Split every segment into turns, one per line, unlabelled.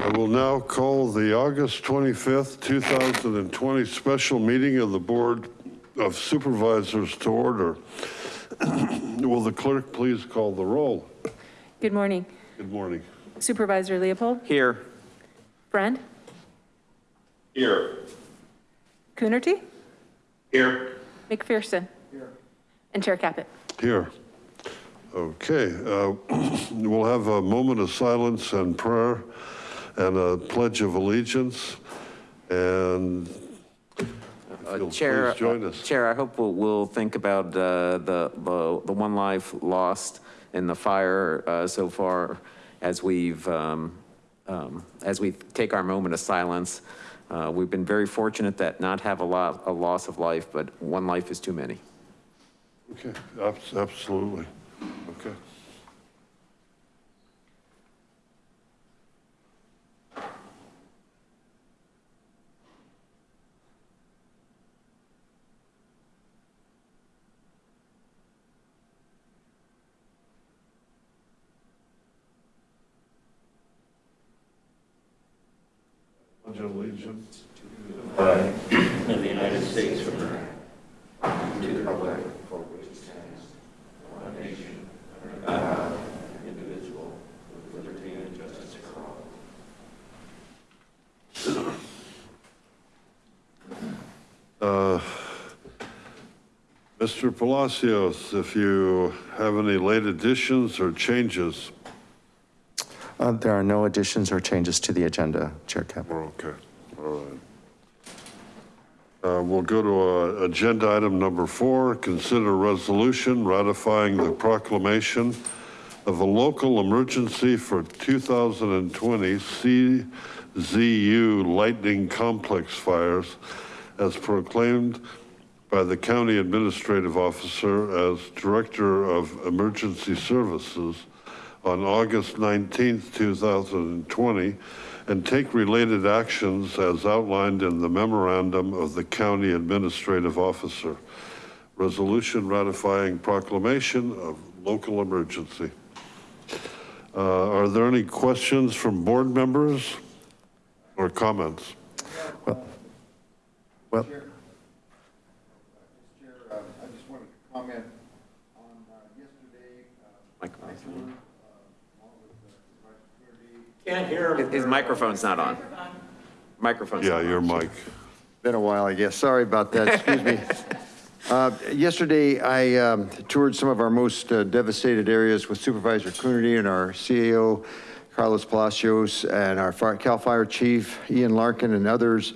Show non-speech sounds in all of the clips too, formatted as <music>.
I will now call the August 25th, 2020 special meeting of the Board of Supervisors to order. <coughs> Will the clerk please call the roll?
Good morning.
Good morning.
Supervisor Leopold,
Here.
Friend,
Here.
Coonerty,
Here.
McPherson. Here. And Chair Caput.
Here. Okay, uh, <coughs> we'll have a moment of silence and prayer and a pledge of allegiance. And you'll
Chair,
us.
Chair, I hope we'll, we'll think about uh, the, the, the one life lost in the fire uh, so far as we've, um, um, as we take our moment of silence. Uh, We've been very fortunate that not have a lot, a loss of life, but one life is too many.
Okay, abs- absolutely. Okay. Pledge of allegiance.
of the United States of America, to the republic for which it stands, one nation, under God, indivisible, with liberty and justice for all.
Uh, Mr. Palacios, if you have any late additions or changes,
Uh, There are no additions or changes to the agenda, Chair Caput.
okay. Uh, We'll go to uh, agenda item number four, consider resolution ratifying the proclamation of a local emergency for 2020 CZU lightning complex fires as proclaimed by the county administrative officer as director of emergency services on August 19th, 2020, and take related actions as outlined in the memorandum of the county administrative officer. Resolution ratifying proclamation of local emergency. Uh, Are there any questions from board members or comments?
Well, well.
Chair, uh, I just wanted to comment on uh, yesterday. uh,
Microphone.
I toured, uh, along with the supervisor community,
Can't hear
His- His microphone's not on. Microphone's.
Yeah,
not on.
your mic.
Been a while, I guess. Sorry about that. Excuse me. <laughs> Uh, Yesterday, I um, toured some of our most uh, devastated areas with Supervisor Coonerty and our CAO, Carlos Palacios, and our fire- CAL FIRE Chief, Ian Larkin, and others.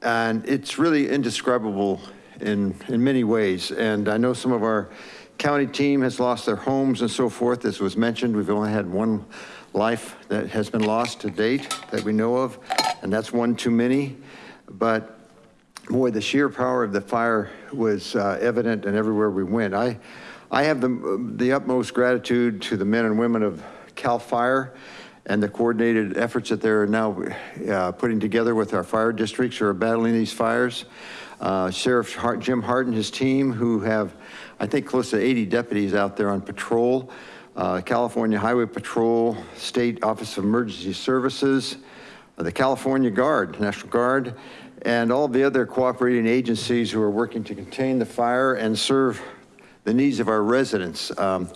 And it's really indescribable in, in many ways. And I know some of our county team has lost their homes and so forth. As was mentioned, we've only had one life that has been lost to date that we know of, and that's one too many. But boy, the sheer power of the fire was uh, evident and everywhere we went. I, I have the, the utmost gratitude to the men and women of CAL FIRE and the coordinated efforts that they're now uh, putting together with our fire districts who are battling these fires. Uh, Sheriff Hart- Jim Hart and his team who have, I think, close to 80 deputies out there on patrol. Uh, California Highway Patrol, State Office of Emergency Services, uh, the California Guard, National Guard, and all the other cooperating agencies who are working to contain the fire and serve the needs of our residents. Um,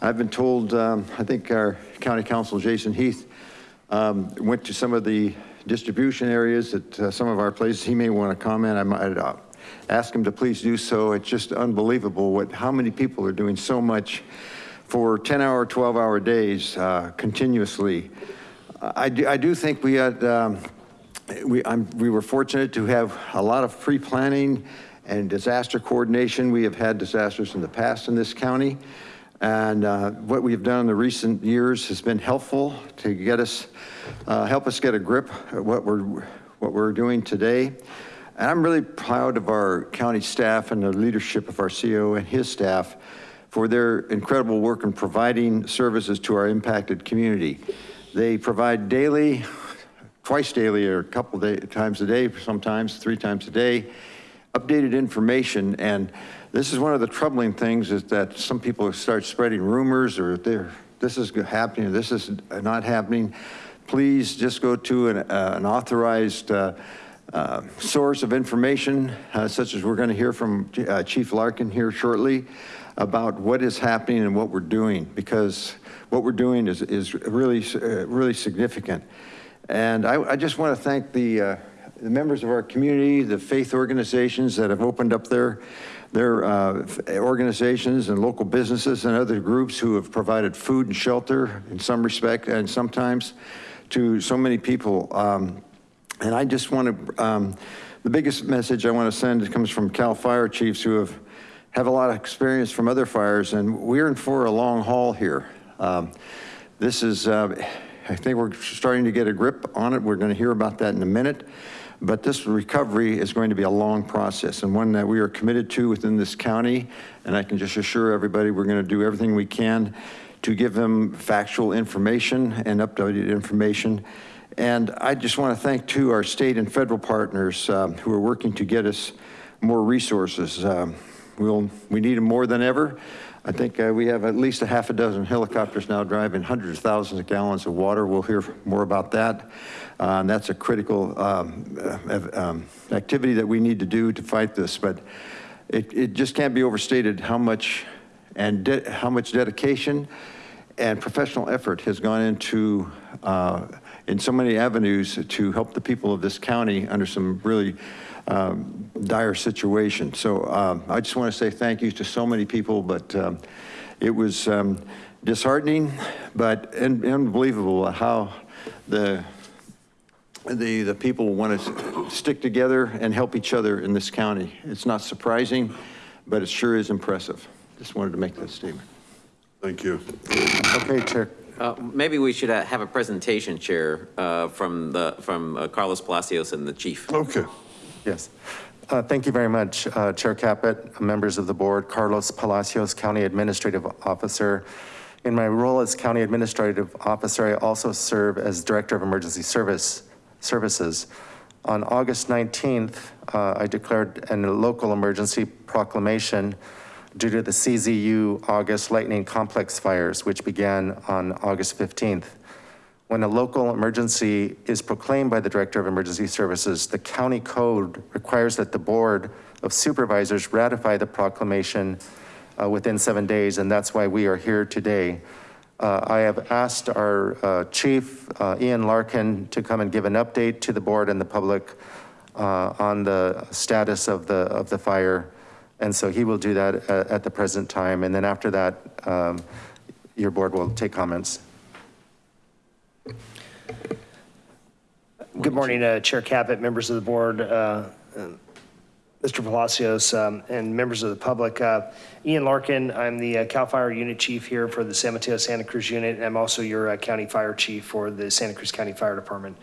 I've been told, um, I think our county counsel, Jason Heath, um, went to some of the distribution areas at uh, some of our places. He may want to comment. I might uh, ask him to please do so. It's just unbelievable what, how many people are doing so much for 10 hour, 12 hour days uh, continuously. I do, I do think we had, um, we, I'm, we were fortunate to have a lot of pre-planning and disaster coordination. We have had disasters in the past in this county. And uh, what we've done in the recent years has been helpful to get us, uh, help us get a grip at what we're, what we're doing today. And I'm really proud of our county staff and the leadership of our CEO and his staff for their incredible work in providing services to our impacted community. They provide daily, twice daily or a couple day, times a day, sometimes three times a day, updated information. And this is one of the troubling things is that some people start spreading rumors or this is happening this is not happening. please just go to an uh, an authorized uh, uh, source of information, uh, such as we're going to hear from uh, Chief Larkin here shortly, about what is happening and what we're doing, because what we're doing is, is really, uh, really significant. And I, I just want to thank the, uh, the members of our community, the faith organizations that have opened up their, their uh, organizations and local businesses and other groups who have provided food and shelter in some respect and sometimes to so many people. Um, and I just want to, um, the biggest message I want to send comes from Cal Fire Chiefs who have, have a lot of experience from other fires and we're in for a long haul here. Um, This is, uh, I think we're starting to get a grip on it. We're going to hear about that in a minute. But this recovery is going to be a long process and one that we are committed to within this county. And I can just assure everybody, we're going to do everything we can to give them factual information and updated information. And I just want to thank too our state and federal partners um, who are working to get us more resources. Um, We'll, we need them more than ever. I think uh, we have at least a half a dozen helicopters now driving hundreds of thousands of gallons of water. We'll hear more about that. Uh, and that's a critical um, uh, um, activity that we need to do to fight this. But it, it just can't be overstated how much and how much dedication and professional effort has gone into, uh, in so many avenues to help the people of this county under some really um, dire situation. So um, I just want to say thank you to so many people, but um, it was um, disheartening, but un- unbelievable how the, the, the people want to stick together and help each other in this county. It's not surprising, but it sure is impressive. Just wanted to make that statement.
Thank you.
Okay, Chair.
Uh, Maybe we should uh, have a presentation, Chair, uh, from the, from uh, Carlos Palacios and the chief.
Okay.
Yes. Uh, Thank you very much, uh, Chair Caput, members of the board, Carlos Palacios, County Administrative Officer. In my role as County Administrative Officer, I also serve as Director of Emergency Service Services. On August 19th, uh, I declared a local emergency proclamation due to the CZU August lightning complex fires, which began on August 15th. When a local emergency is proclaimed by the Director of Emergency Services, the county code requires that the Board of Supervisors ratify the proclamation uh, within seven days, and that's why we are here today. Uh, I have asked our uh, chief, uh, Ian Larkin, to come and give an update to the board and the public uh, on the status of the, of the fire. And so he will do that at, at the present time. And then after that, um, your board will take comments.
Good morning, uh, Chair Caput, members of the board, uh, uh, Mr. Palacios, um, and members of the public. Uh, Ian Larkin, I'm the uh, CAL FIRE Unit Chief here for the San Mateo Santa Cruz Unit, and I'm also your uh, County Fire Chief for the Santa Cruz County Fire Department.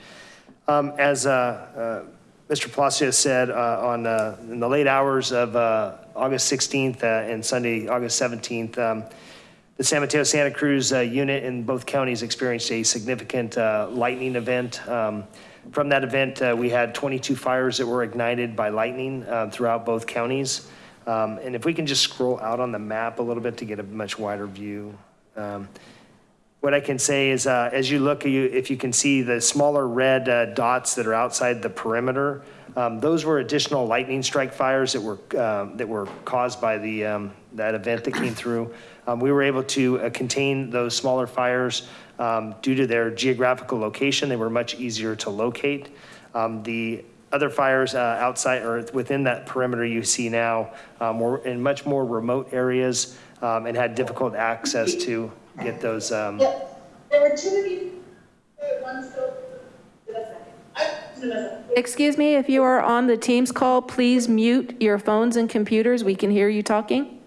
Um, As Mr. Palacios said, on, in the late hours of August 16th uh, and Sunday, August 17th, um, the San Mateo Santa Cruz uh, unit in both counties experienced a significant uh, lightning event. Um, From that event, uh, we had 22 fires that were ignited by lightning uh, throughout both counties. Um, And if we can just scroll out on the map a little bit to get a much wider view. Um, What I can say is, uh, as you look, you, if you can see the smaller red uh, dots that are outside the perimeter, um, those were additional lightning strike fires that were, um, that were caused by the, um, that event that came through. Um, we were able to uh, contain those smaller fires um, due to their geographical location. They were much easier to locate. Um, the other fires uh, outside or within that perimeter you see now um, were in much more remote areas um, and had difficult access to get those. Um,
Yep, there were two of you, one still, give a second. I- give us a second.
Excuse me, if you are on the Teams call, please mute your phones and computers. We can hear you talking.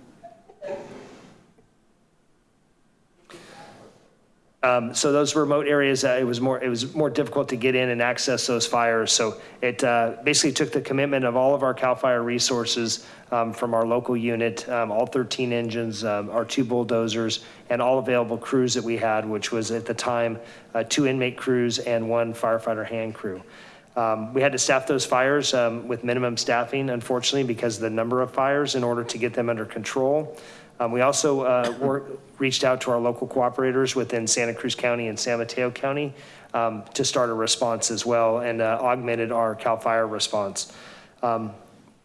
Um, so those remote areas, uh, it was more, it was more difficult to get in and access those fires. So it uh, basically took the commitment of all of our CAL FIRE resources um, from our local unit, um, all 13 engines, um, our two bulldozers, and all available crews that we had, which was at the time, uh, two inmate crews and one firefighter hand crew. Um, we had to staff those fires um, with minimum staffing, unfortunately, because of the number of fires in order to get them under control. Um, We also uh, reached out to our local cooperators within Santa Cruz County and San Mateo County um, to start a response as well and uh, augmented our CAL FIRE response. Um,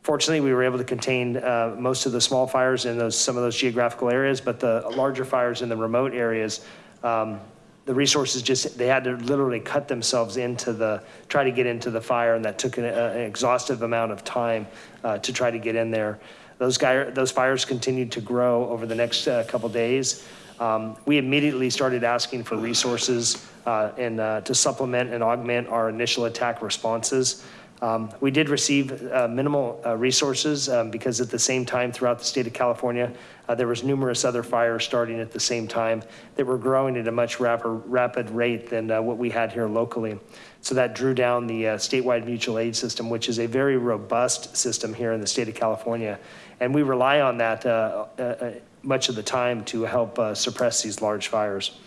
Fortunately, we were able to contain uh, most of the small fires in those, some of those geographical areas, but the larger fires in the remote areas, um, the resources just, they had to literally cut themselves into the, try to get into the fire, and that took an uh, an exhaustive amount of time uh, to try to get in there. Those guy, those fires continued to grow over the next uh, couple days. Um, We immediately started asking for resources uh, and uh, to supplement and augment our initial attack responses. Um, We did receive uh, minimal uh, resources um, because at the same time throughout the state of California, uh, there was numerous other fires starting at the same time that were growing at a much rapid, rapid rate than uh, what we had here locally. So that drew down the statewide mutual aid system, which is a very robust system here in the state of California. And we rely on that uh, uh, uh, much of the time to help uh, suppress these large fires.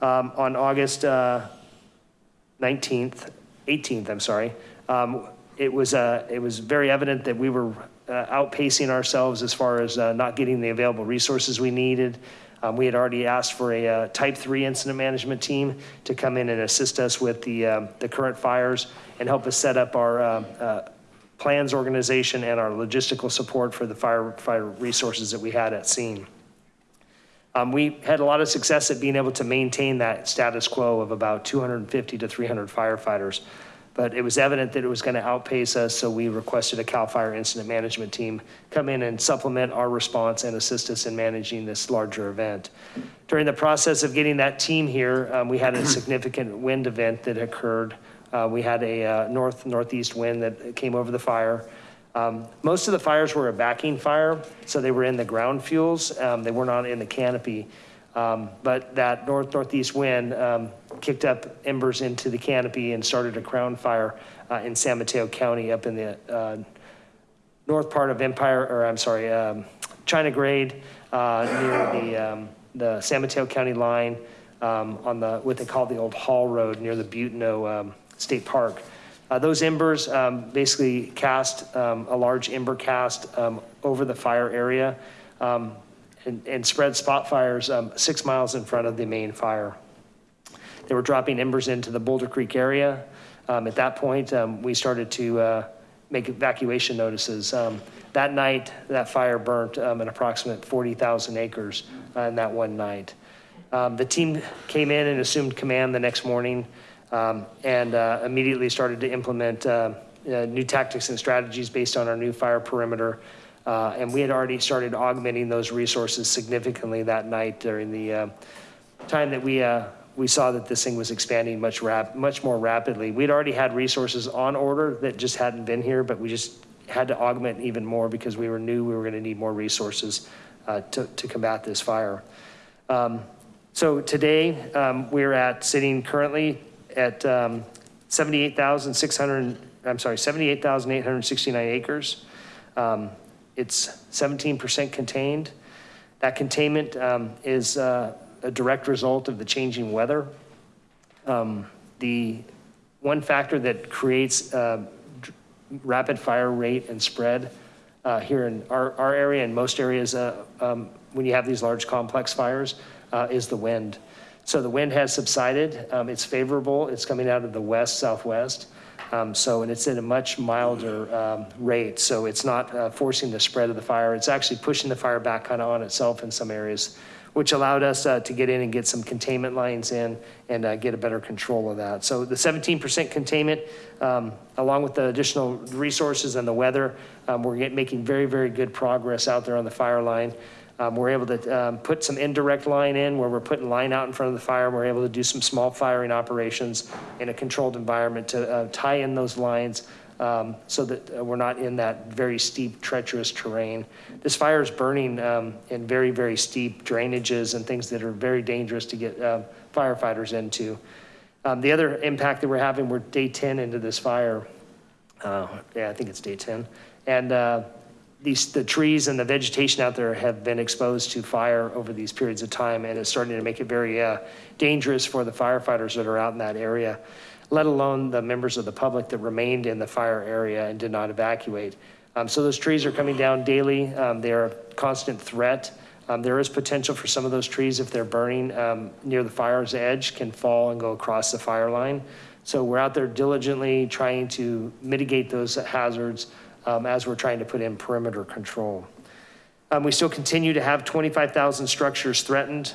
Um, On August uh, 19th, 18th, I'm sorry, um, it was, uh, it was very evident that we were uh, outpacing ourselves as far as uh, not getting the available resources we needed. Um, We had already asked for a uh, type three incident management team to come in and assist us with the, um, the current fires and help us set up our uh, plans organization and our logistical support for the fire, fire resources that we had at scene. Um, we had a lot of success at being able to maintain that status quo of about 250 to 300 firefighters. But it was evident that it was going to outpace us, so we requested a CAL FIRE incident management team come in and supplement our response and assist us in managing this larger event. During the process of getting that team here, um, we had a significant wind event that occurred. Uh, we had a uh, north northeast wind that came over the fire. Um, most of the fires were a backing fire, so they were in the ground fuels. Um, they were not in the canopy. Um, but that north northeast wind um, kicked up embers into the canopy and started a crown fire uh, in San Mateo County up in the uh, north part of Empire, or I'm sorry, um, China Grade uh, near the, um, the San Mateo County line on the, what they call the old Haul Road near the Butano State Park. Uh, Those embers um, basically cast um, a large ember cast um, over the fire area um, and, and spread spot fires um, six miles in front of the main fire. They were dropping embers into the Boulder Creek area. At that point, we started to uh, make evacuation notices. That night, that fire burnt an approximate 40,000 acres uh, in that one night. Um, The team came in and assumed command the next morning um, and uh, immediately started to implement uh, uh, new tactics and strategies based on our new fire perimeter. Uh, And we had already started augmenting those resources significantly that night during the uh, time that we, we saw that this thing was expanding much rap, much more rapidly. We'd already had resources on order that just hadn't been here, but we just had to augment even more because we were knew we were gonna need more resources uh, to, to combat this fire. Um, So today, um, we're at, sitting currently at um, 78,600, I'm sorry, 78,869 acres. Um, It's 17% contained. That containment um, is uh, a direct result of the changing weather. Um, The one factor that creates uh, rapid fire rate and spread uh, here in our, our area and most areas, uh, um, when you have these large complex fires, uh, is the wind. So the wind has subsided. Um, It's favorable. It's coming out of the west southwest. Um, So, and it's at a much milder um, rate. So it's not uh, forcing the spread of the fire. It's actually pushing the fire back kind of on itself in some areas, which allowed us uh, to get in and get some containment lines in and uh, get a better control of that. So the 17% containment, um, along with the additional resources and the weather, um, we're get- making very, very good progress out there on the fire line. Um, We're able to um, put some indirect line in where we're putting line out in front of the fire. We're able to do some small firing operations in a controlled environment to uh, tie in those lines um, so that uh, we're not in that very steep, treacherous terrain. This fire is burning um, in very, very steep drainages and things that are very dangerous to get um, firefighters into. Um, The other impact that we're having, we're day 10 into this fire. Uh, Yeah, I think it's day 10. And uh, these, the trees and the vegetation out there have been exposed to fire over these periods of time, and it's starting to make it very uh, dangerous for the firefighters that are out in that area, let alone the members of the public that remained in the fire area and did not evacuate. Um, So those trees are coming down daily. Um, They're a constant threat Um, There is potential for some of those trees, if they're burning um, near the fire's edge, can fall and go across the fire line. So we're out there diligently trying to mitigate those hazards um, as we're trying to put in perimeter control. Um, We still continue to have 25,000 structures threatened.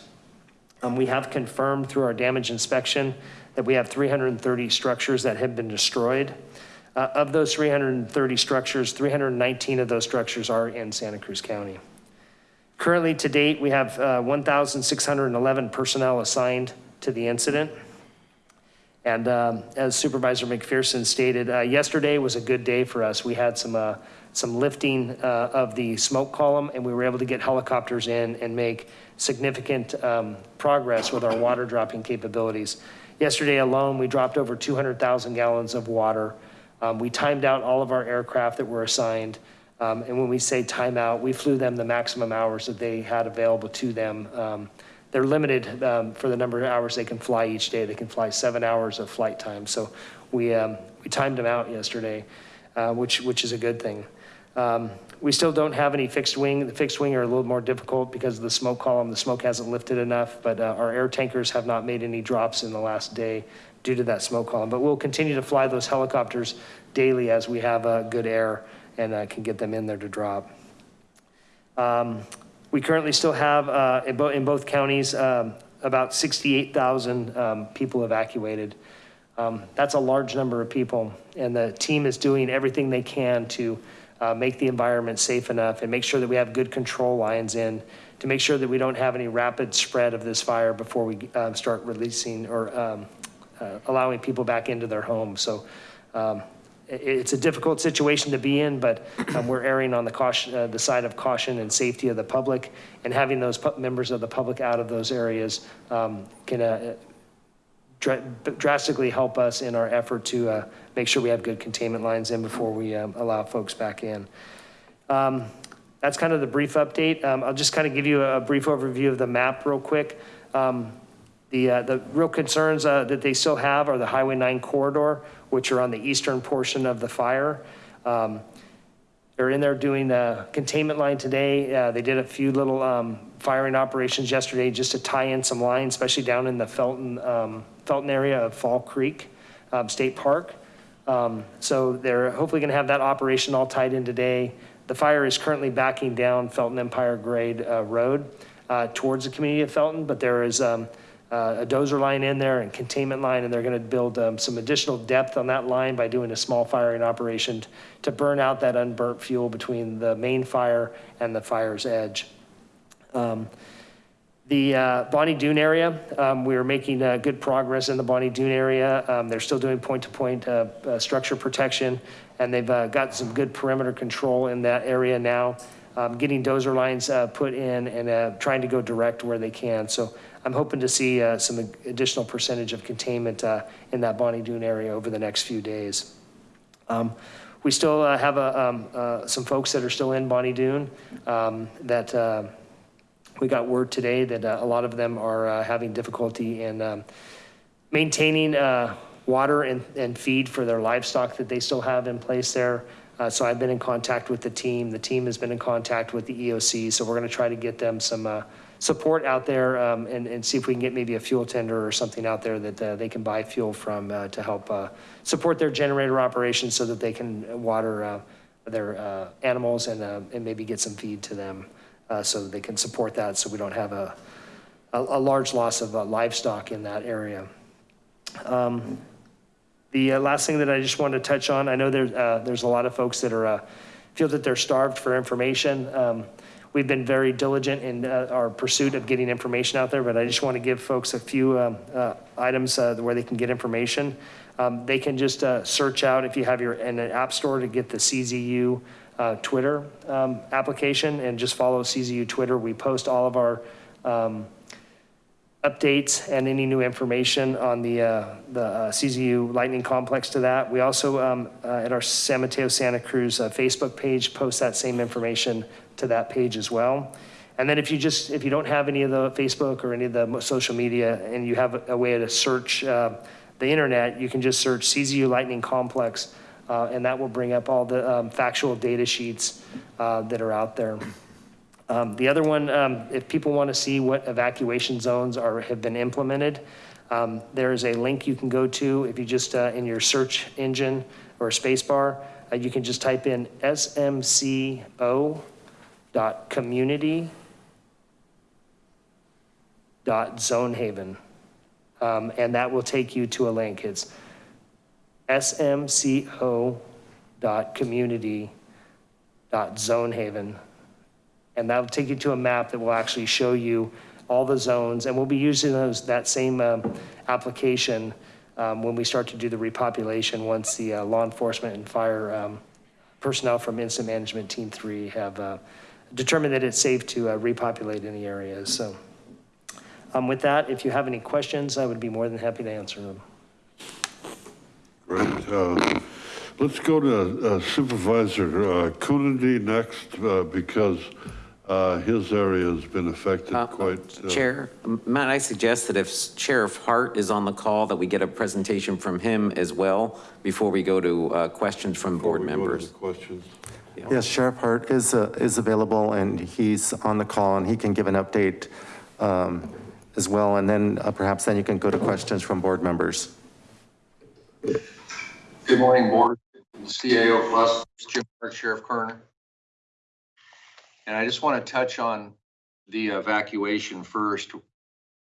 Um, We have confirmed through our damage inspection that we have 330 structures that have been destroyed. Uh, Of those 330 structures, 319 of those structures are in Santa Cruz County. Currently, to date, we have uh, 1,611 personnel assigned to the incident. And um, as Supervisor McPherson stated, uh, yesterday was a good day for us. We had some, uh, some lifting uh, of the smoke column, and we were able to get helicopters in and make significant um, progress with our water dropping capabilities. Yesterday alone, we dropped over 200,000 gallons of water. Um, We timed out all of our aircraft that were assigned. Um, And when we say timeout, we flew them the maximum hours that they had available to them. They're limited um, for the number of hours they can fly each day. They can fly seven hours of flight time. So we, um, we timed them out yesterday, uh, which, which is a good thing. Um, We still don't have any fixed wing. The fixed wing are a little more difficult because of the smoke column. The smoke hasn't lifted enough, but uh, our air tankers have not made any drops in the last day due to that smoke column. But we'll continue to fly those helicopters daily as we have uh, good air and uh, can get them in there to drop. Um, We currently still have, uh, in both, in both counties, um, about 68,000 um, people evacuated. Um, That's a large number of people, and the team is doing everything they can to uh, make the environment safe enough and make sure that we have good control lines in, to make sure that we don't have any rapid spread of this fire before we um, start releasing or um, uh, allowing people back into their homes. So um, it's a difficult situation to be in, but um, we're erring on the caution, uh, the side of caution and safety of the public. And having those members of the public out of those areas um, can uh, dra- drastically help us in our effort to uh, make sure we have good containment lines in before we um, allow folks back in. Um, That's kind of the brief update. Um, I'll just kind of give you a brief overview of the map real quick. Um, The, uh, the real concerns uh, that they still have are the Highway 9 corridor, which are on the eastern portion of the fire. Um, They're in there doing the containment line today. Uh, They did a few little um, firing operations yesterday just to tie in some lines, especially down in the Felton, um, Felton area of Fall Creek um, State Park. Um, So they're hopefully going to have that operation all tied in today. The fire is currently backing down Felton Empire Grade uh, Road uh, towards the community of Felton, but there is um, a dozer line in there and containment line, and they're going to build um, some additional depth on that line by doing a small firing operation to burn out that unburnt fuel between the main fire and the fire's edge. Um, The uh, Bonny Doon area, um, we're making uh, good progress in the Bonny Doon area. Um, They're still doing point-to-point uh, uh, structure protection, and they've uh, got some good perimeter control in that area now. Um, Getting dozer lines uh, put in and uh, trying to go direct where they can. So I'm hoping to see uh, some additional percentage of containment uh, in that Bonny Doon area over the next few days. Um, We still uh, have uh, um, uh, some folks that are still in Bonny Doon um, that uh, we got word today that uh, a lot of them are having difficulty in um, maintaining water and, and feed for their livestock that they still have in place there. Uh, So I've been in contact with the team. The team has been in contact with the EOC. So we're going to try to get them some uh, support out there um, and, and see if we can get maybe a fuel tender or something out there that uh, they can buy fuel from uh, to help uh, support their generator operations so that they can water uh, their uh, animals and, uh, and maybe get some feed to them so that they can support that so we don't have a, a, a large loss of livestock in that area. Um, The last thing that I just wanted to touch on, I know there's, uh, there's a lot of folks that are, feel that they're starved for information. Um, We've been very diligent in uh, our pursuit of getting information out there, but I just want to give folks a few um, uh, items uh, where they can get information. Um, They can just uh, search out, if you have your, in an app store to get the CZU uh, Twitter um, application and just follow CZU Twitter. We post all of our um, updates and any new information on the, uh, the uh, CZU Lightning Complex to that. We also, um, uh, at our San Mateo Santa Cruz uh, Facebook page, post that same information to that page as well. And then if you just, if you don't have any of the Facebook or any of the social media and you have a- way to search uh, the internet, you can just search CZU Lightning Complex, uh, and that will bring up all the um, factual data sheets uh, that are out there. Um, The other one, um, if people want to see what evacuation zones are, have been implemented, um, there is a link you can go to. If you just, uh, in your search engine or space bar, uh, you can just type in smco dot community dot zonehaven. Um, And that will take you to a link. It's smco dot community dot zonehaven. And that'll take you to a map that will actually show you all the zones, and we'll be using those, that same um, application um, when we start to do the repopulation, once the uh, law enforcement and fire um, personnel from Incident Management Team Three have uh, determined that it's safe to uh, repopulate any areas, so. um, With that, if you have any questions, I would be more than happy to answer them.
Great. Uh, Let's go to uh, Supervisor uh, Coonerty next, uh, because uh, his area has been affected
Uh,
quite. uh,
Chair, Matt, I suggest that if Sheriff Hart is on the call, that we get a presentation from him as well before we go to uh, questions from
before
board
we go to
members?
the Questions.
Yes, Sheriff Hart is, uh, is available and he's on the call and he can give an update um, as well. And then uh, perhaps then you can go to questions from board members.
Good morning, Board, CAO Plus, Jim Hart, Sheriff Coroner. And I just want to touch on the evacuation first.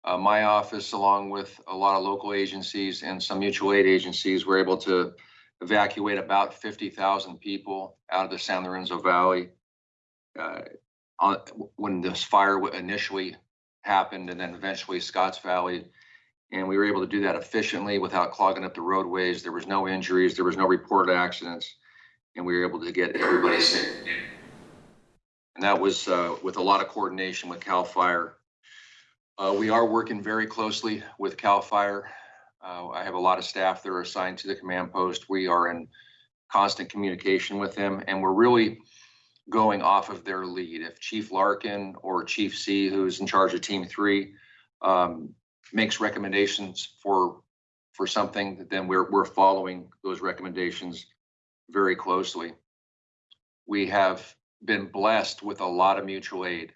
Uh, my office, along with a lot of local agencies and some mutual aid agencies, were able to evacuate about fifty thousand people out of the San Lorenzo Valley. uh, On, when this fire initially happened and then eventually Scotts Valley. And we were able to do that efficiently without clogging up the roadways. There was no injuries, there was no reported accidents, and we were able to get everybody safe. And that was uh, with a lot of coordination with CAL FIRE. Uh, We are working very closely with CAL FIRE. Uh, I have a lot of staff that are assigned to the command post. We are in constant communication with them, and we're really going off of their lead. If Chief Larkin or Chief C, who's in charge of Team Three, um, makes recommendations for, for something, then we're, we're following those recommendations very closely. We have been blessed with a lot of mutual aid.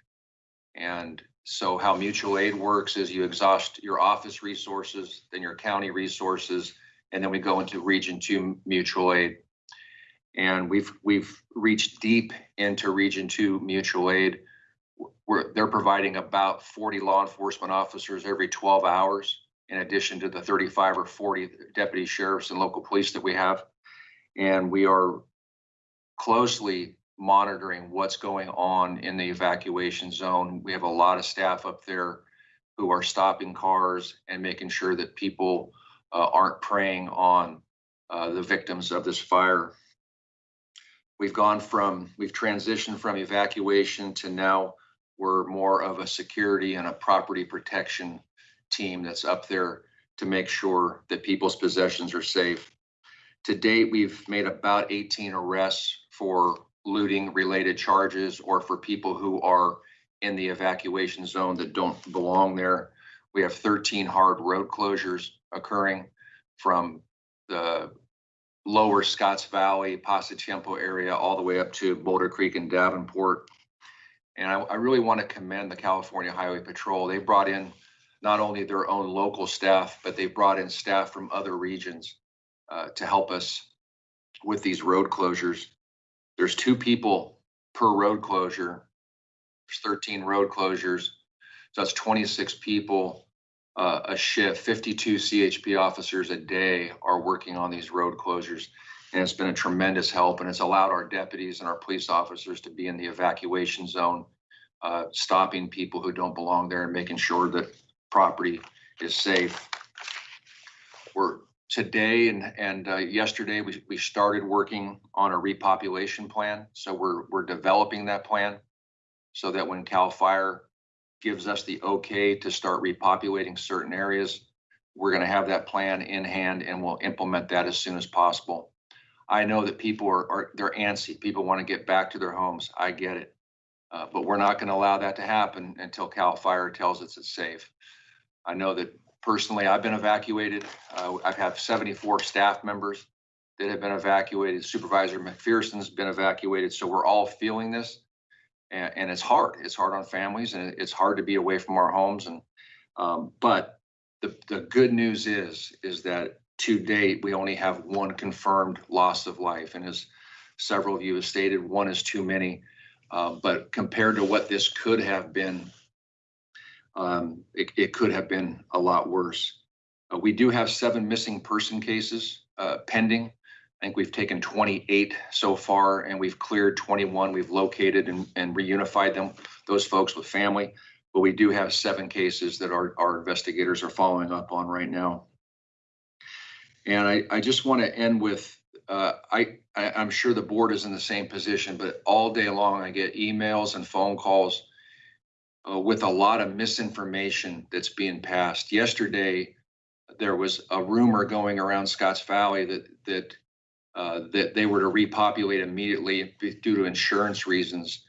And so how mutual aid works is you exhaust your office resources, then your county resources, and then we go into Region Two mutual aid. And we've, we've reached deep into Region Two mutual aid we're, they're providing about forty law enforcement officers every twelve hours, in addition to the thirty-five or forty deputy sheriffs and local police that we have. And we are closely monitoring what's going on in the evacuation zone. We have a lot of staff up there who are stopping cars and making sure that people uh, aren't preying on uh, the victims of this fire. We've gone from, we've transitioned from evacuation to now we're more of a security and a property protection team that's up there to make sure that people's possessions are safe. To date, we've made about 18 arrests for looting related charges or for people who are in the evacuation zone that don't belong there. We have 13 hard road closures occurring from the lower Scotts Valley, Pasatiempo area, all the way up to Boulder Creek and Davenport. And I, I really want to commend the California Highway Patrol. They brought in not only their own local staff, but they brought in staff from other regions uh, to help us with these road closures. There's two people per road closure. There's 13 road closures. So that's 26 people uh, a shift. 52 CHP officers a day are working on these road closures. And it's been a tremendous help and it's allowed our deputies and our police officers to be in the evacuation zone, uh, stopping people who don't belong there and making sure that property is safe. We're today and, and uh, yesterday, we, we started working on a repopulation plan. So we're, we're developing that plan so that when CAL FIRE gives us the okay to start repopulating certain areas, we're going to have that plan in hand and we'll implement that as soon as possible. I know that people are, are, they're antsy. People want to get back to their homes. I get it. Uh, but we're not going to allow that to happen until CAL FIRE tells us it's safe. I know that personally, I've been evacuated. Uh, I've had 74 staff members that have been evacuated. Supervisor McPherson's been evacuated. So we're all feeling this. And, and it's hard. It's hard on families and it's hard to be away from our homes and, um, but the, the good news is, is that to date, we only have one confirmed loss of life. And as several of you have stated, one is too many. Uh, but compared to what this could have been, um, it, it could have been a lot worse. Uh, we do have seven missing person cases, uh, pending. I think we've taken twenty-eight so far and we've cleared twenty-one. We've located and, and reunified them, those folks with family. But we do have seven cases that our, our investigators are following up on right now. And I, I just want to end with, uh, I, I, I'm sure the board is in the same position, but all day long I get emails and phone calls uh, with a lot of misinformation that's being passed. Yesterday, there was a rumor going around Scotts Valley that, that, uh, that they were to repopulate immediately due to insurance reasons.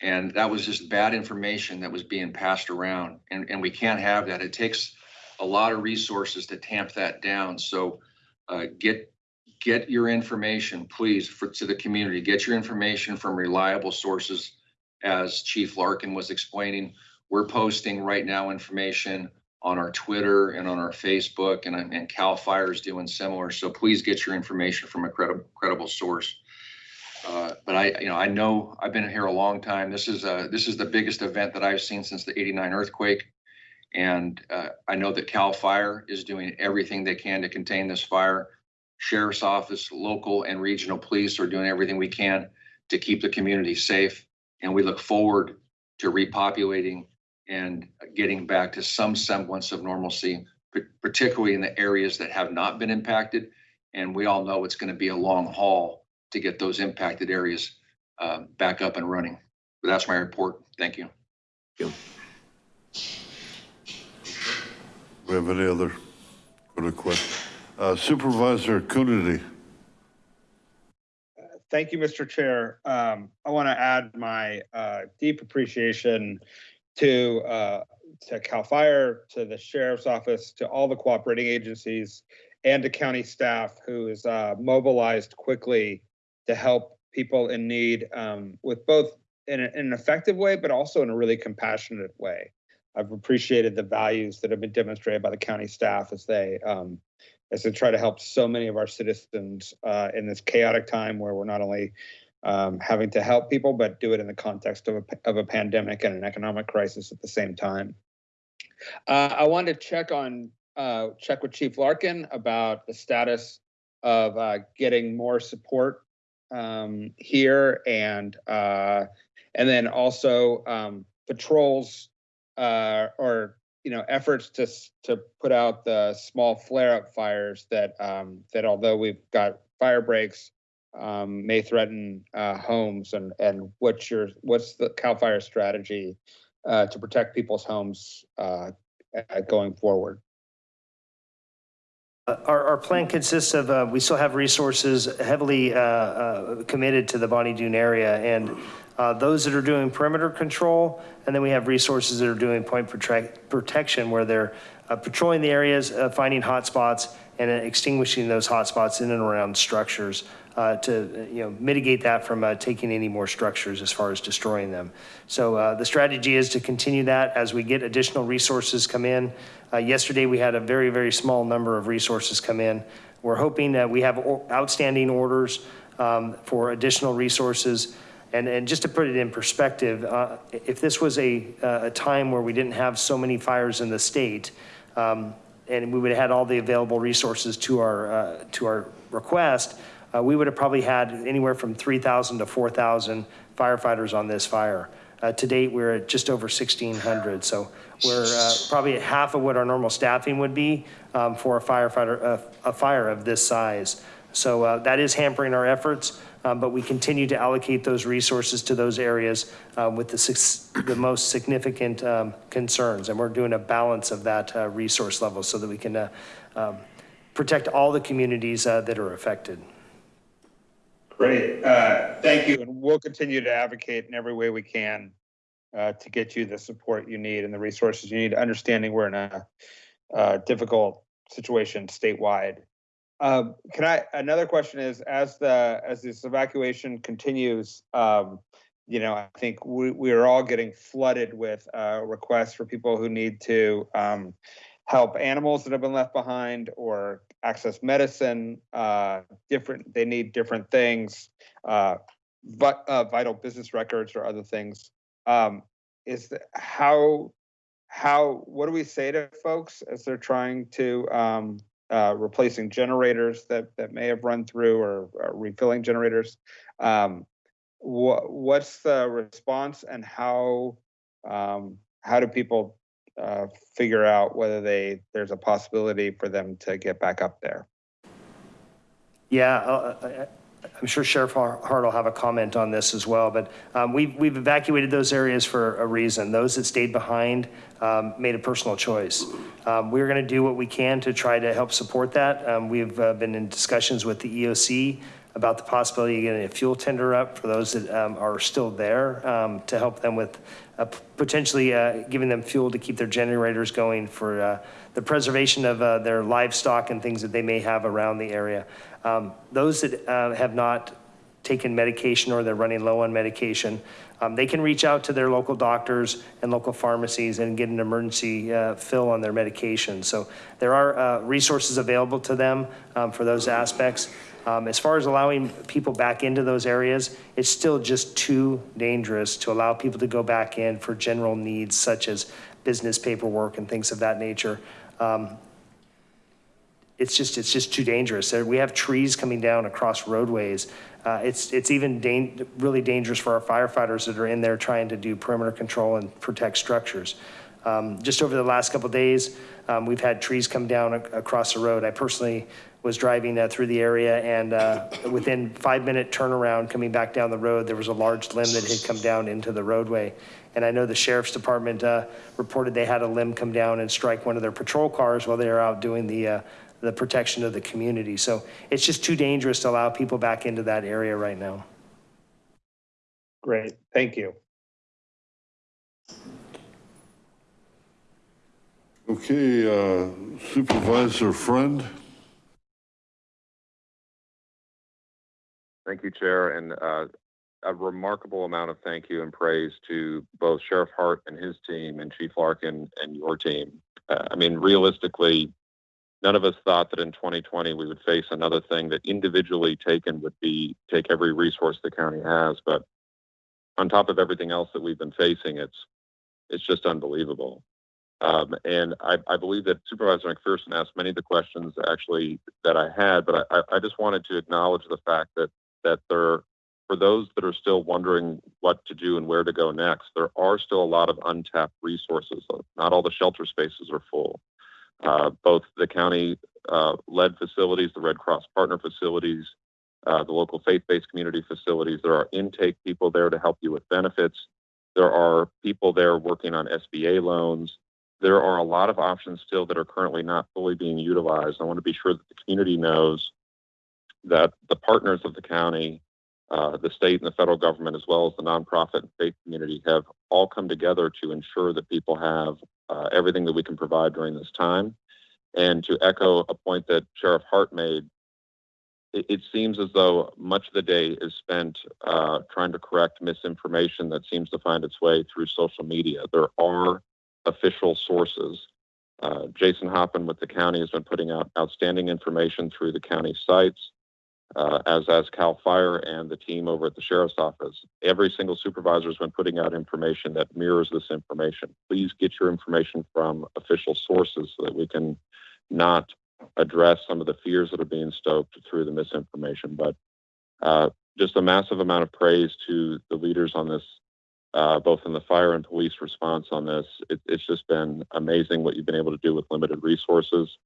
And that was just bad information that was being passed around. And, and we can't have that. It takes a lot of resources to tamp that down. So uh, get, get your information, please, for, to the community. Get your information from reliable sources. As Chief Larkin was explaining, we're posting right now information on our Twitter and on our Facebook and, and CAL FIRE is doing similar. So please get your information from a credible, credible source. Uh, but I, you know, I know I've been here a long time. This is uh this is the biggest event that I've seen since the eighty-nine earthquake. And uh, I know that CAL FIRE is doing everything they can to contain this fire. Sheriff's Office, local and regional police are doing everything we can to keep the community safe. And we look forward to repopulating and getting back to some semblance of normalcy, particularly in the areas that have not been impacted. And we all know it's going to be a long haul to get those impacted areas uh, back up and running. But that's my report. Thank you.
We have any other questions? Uh, Supervisor Coonerty.
Thank you, Mr. Chair. Um, I want to add my uh, deep appreciation to uh, to CAL FIRE, to the Sheriff's Office, to all the cooperating agencies, and to county staff who is uh, mobilized quickly to help people in need um, with both in, a- in an effective way, but also in a really compassionate way. I've appreciated the values that have been demonstrated by the county staff as they um, as to try to help so many of our citizens uh, in this chaotic time where we're not only um, having to help people, but do it in the context of a, of a pandemic and an economic crisis at the same time. Uh, I wanted to check on, uh, check with Chief Larkin about the status of uh, getting more support um, here and, uh, and then also um, patrols uh, or you know, efforts to, to put out the small flare-up fires that, um, that although we've got fire breaks, um, may threaten, uh, homes and, and what's your, what's the CAL FIRE strategy, uh, to protect people's homes, uh, uh, going forward?
Uh, Our, our plan consists of, uh, we still have resources heavily uh, uh, committed to the Bonny Doon area and those that are doing perimeter control, and then we have resources that are doing point protect, protection where they're uh, patrolling the areas, uh, finding hotspots and uh, extinguishing those hotspots in and around structures uh, to, uh, you know, mitigate that from uh, taking any more structures as far as destroying them. So uh, the strategy is to continue that as we get additional resources come in. Uh, Yesterday, we had a very, very small number of resources come in. We're hoping that we have outstanding orders um, for additional resources. And, and just to put it in perspective, uh, if this was a, uh, a time where we didn't have so many fires in the state, um, and we would have had all the available resources to our, uh, to our request, uh, we would have probably had anywhere from 3,000 to 4,000 firefighters on this fire. Uh, to date, we're at just over 1,600. So we're uh, probably at half of what our normal staffing would be um, for a firefighter, a fire of this size. So uh, that is hampering our efforts, but we continue to allocate those resources to those areas uh, with the, the most significant um, concerns. And we're doing a balance of that uh, resource level so that we can uh, um, protect all the communities uh, that are affected.
Great, uh, thank you, and we'll continue to advocate in every way we can uh, to get you the support you need and the resources you need, understanding we're in a uh, difficult situation statewide. Um, Can I, another question is, as the, as this evacuation continues, um, you know, I think we, we are all getting flooded with, uh, requests for people who need to, um, help animals that have been left behind or access medicine, uh, different, they need different things, uh, but, uh, vital business records or other things. Um, is the, how, how, what do we say to folks as they're trying to, um, uh, replacing generators that, that may have run through or, or refilling generators? Um, what, what's the response and how, um, how do people, uh, figure out whether they, there's a possibility for them to get back up there?
Yeah, uh, uh, I'm sure Sheriff Hart will have a comment on this as well, but um, we've, we've evacuated those areas for a reason. Those that stayed behind um, made a personal choice. Um, We're going to do what we can to try to help support that. Um, We've uh, been in discussions with the EOC about the possibility of getting a fuel tender up for those that um, are still there um, to help them with uh, potentially uh, giving them fuel to keep their generators going for uh, the preservation of uh, their livestock and things that they may have around the area. Um, Those that uh, have not taken medication or they're running low on medication, um, they can reach out to their local doctors and local pharmacies and get an emergency uh, fill on their medication. So there are uh, resources available to them um, for those aspects. Um, As far as allowing people back into those areas, it's still just too dangerous to allow people to go back in for general needs such as business paperwork and things of that nature. Um, it's just, it's just too dangerous. We have trees coming down across roadways. Uh, it's, it's even really dangerous for our firefighters that are in there trying to do perimeter control and protect structures. Um, just over the last couple of days, um, we've had trees come down ac- across the road. I personally was driving uh, through the area and uh, within five minute turnaround coming back down the road, there was a large limb that had come down into the roadway. And I know the sheriff's department uh, reported they had a limb come down and strike one of their patrol cars while they were out doing the, uh, the protection of the community. So it's just too dangerous to allow people back into that area right now.
Great, thank you.
Okay, uh, Supervisor Friend?
Thank you, Chair, and uh, a remarkable amount of thank you and praise to both Sheriff Hart and his team and Chief Larkin and your team. Uh, I mean, realistically, none of us thought that in 2020 we would face another thing that individually taken would be take every resource the county has. But on top of everything else that we've been facing, it's it's just unbelievable. Um, and I, I believe that Supervisor McPherson asked many of the questions actually that I had, but I, I just wanted to acknowledge the fact that that there, for those that are still wondering what to do and where to go next, there are still a lot of untapped resources. Not all the shelter spaces are full. Uh, both the county uh, led facilities, the Red Cross partner facilities, uh, the local faith-based community facilities, there are intake people there to help you with benefits. There are people there working on SBA loans. There are a lot of options still that are currently not fully being utilized. I want to be sure that the community knows that the partners of the county, uh, the state and the federal government, as well as the nonprofit and faith community, have all come together to ensure that people have uh, everything that we can provide during this time. And to echo a point that Sheriff Hart made, it, it seems as though much of the day is spent uh, trying to correct misinformation that seems to find its way through social media. There are official sources. Uh, Jason Hoppin with the county has been putting out outstanding information through the county sites uh, as has Cal Fire and the team over at the sheriff's office. Every single supervisor has been putting out information that mirrors this information. Please get your information from official sources so that we can not address some of the fears that are being stoked through the misinformation. But uh, just a massive amount of praise to the leaders on this, uh, both in the fire and police response on this. It, it's just been amazing what you've been able to do with limited resources.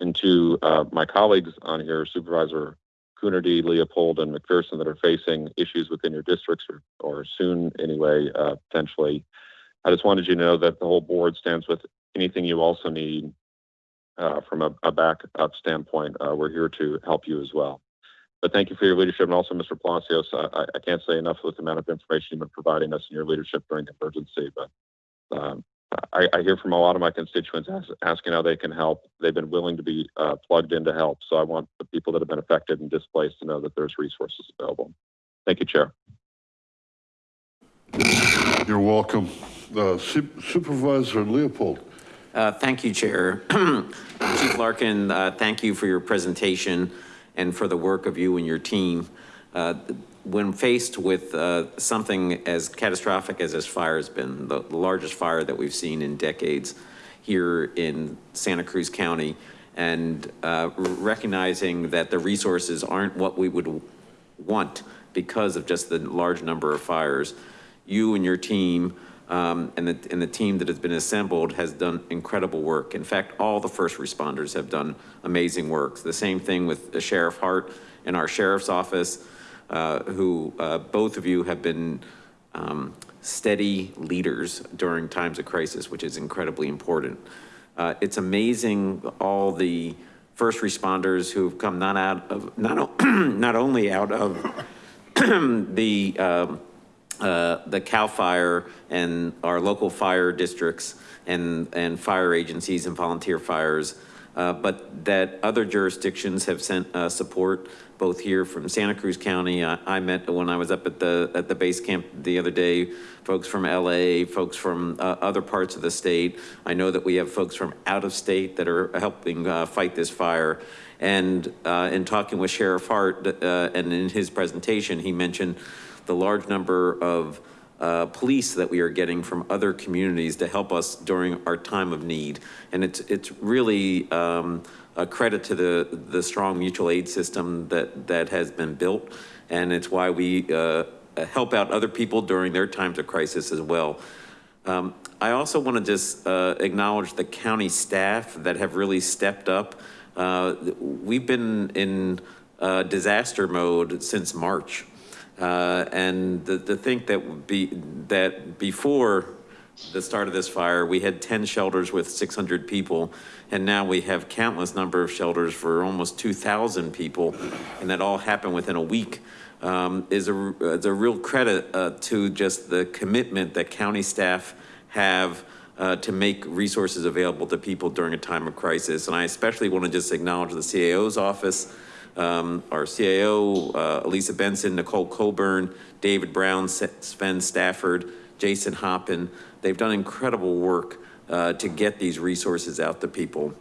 And to uh, my colleagues on here, Supervisor Coonerty, Leopold, and McPherson that are facing issues within your districts or, or soon anyway, uh, potentially. I just wanted you to know that the whole board stands with anything you also need uh, from a, a backup standpoint. Uh, we're here to help you as well. But thank you for your leadership and also Mr. Palacios. I, I can't say enough with the amount of information you've been providing us in your leadership during the emergency, but um, I, I hear from a lot of my constituents as, asking how they can help. They've been willing to be uh, plugged in to help. So I want the people that have been affected and displaced to know that there's resources available. Thank you, Chair.
You're welcome. Uh, Sup- Supervisor Leopold.
Uh, Thank you, Chair. <clears throat> Chief Larkin, uh, thank you for your presentation and for the work of you and your team. When faced with uh, something as catastrophic as this fire has been, the largest fire that we've seen in decades here in Santa Cruz County, and uh, recognizing that the resources aren't what we would want because of just the large number of fires, you and your team um, and the, and the team that has been assembled has done incredible work. In fact, all the first responders have done amazing work. The same thing with Sheriff Hart and our sheriff's office, who uh, both of you have been um, steady leaders during times of crisis, which is incredibly important. Uh, it's amazing all the first responders who've come not out of, not, <clears throat> not only out of <clears throat> the, um, uh, the CAL FIRE and our local fire districts and, and fire agencies and volunteer fires, uh, but that other jurisdictions have sent uh, support, both here from Santa Cruz County. I, I met when I was up at the, at the base camp the other day, folks from LA, folks from uh, other parts of the state. I know that we have folks from out of state that are helping uh, fight this fire. And uh, in talking with Sheriff Hart, uh, and in his presentation, he mentioned the large number of uh, police that we are getting from other communities to help us during our time of need. And it's, it's really um, a credit to the, the strong mutual aid system that, that has been built. And it's why we uh, help out other people during their times of crisis as well. Um, I also want to just uh, acknowledge the county staff that have really stepped up. Uh, We've been in uh, disaster mode since March. Uh, And to think that be, that before the start of this fire, we had 10 shelters with 600 people, and now we have countless number of shelters for almost 2,000 people, and that all happened within a week, um, is a, is a real credit uh, to just the commitment that county staff have uh, to make resources available to people during a time of crisis. And I especially want to just acknowledge the CAO's office, um, our CAO, uh, Elissa Benson, Nicole Coburn, David Brown, Sven Stafford, Jason Hoppin. They've done incredible work uh, to get these resources out to people.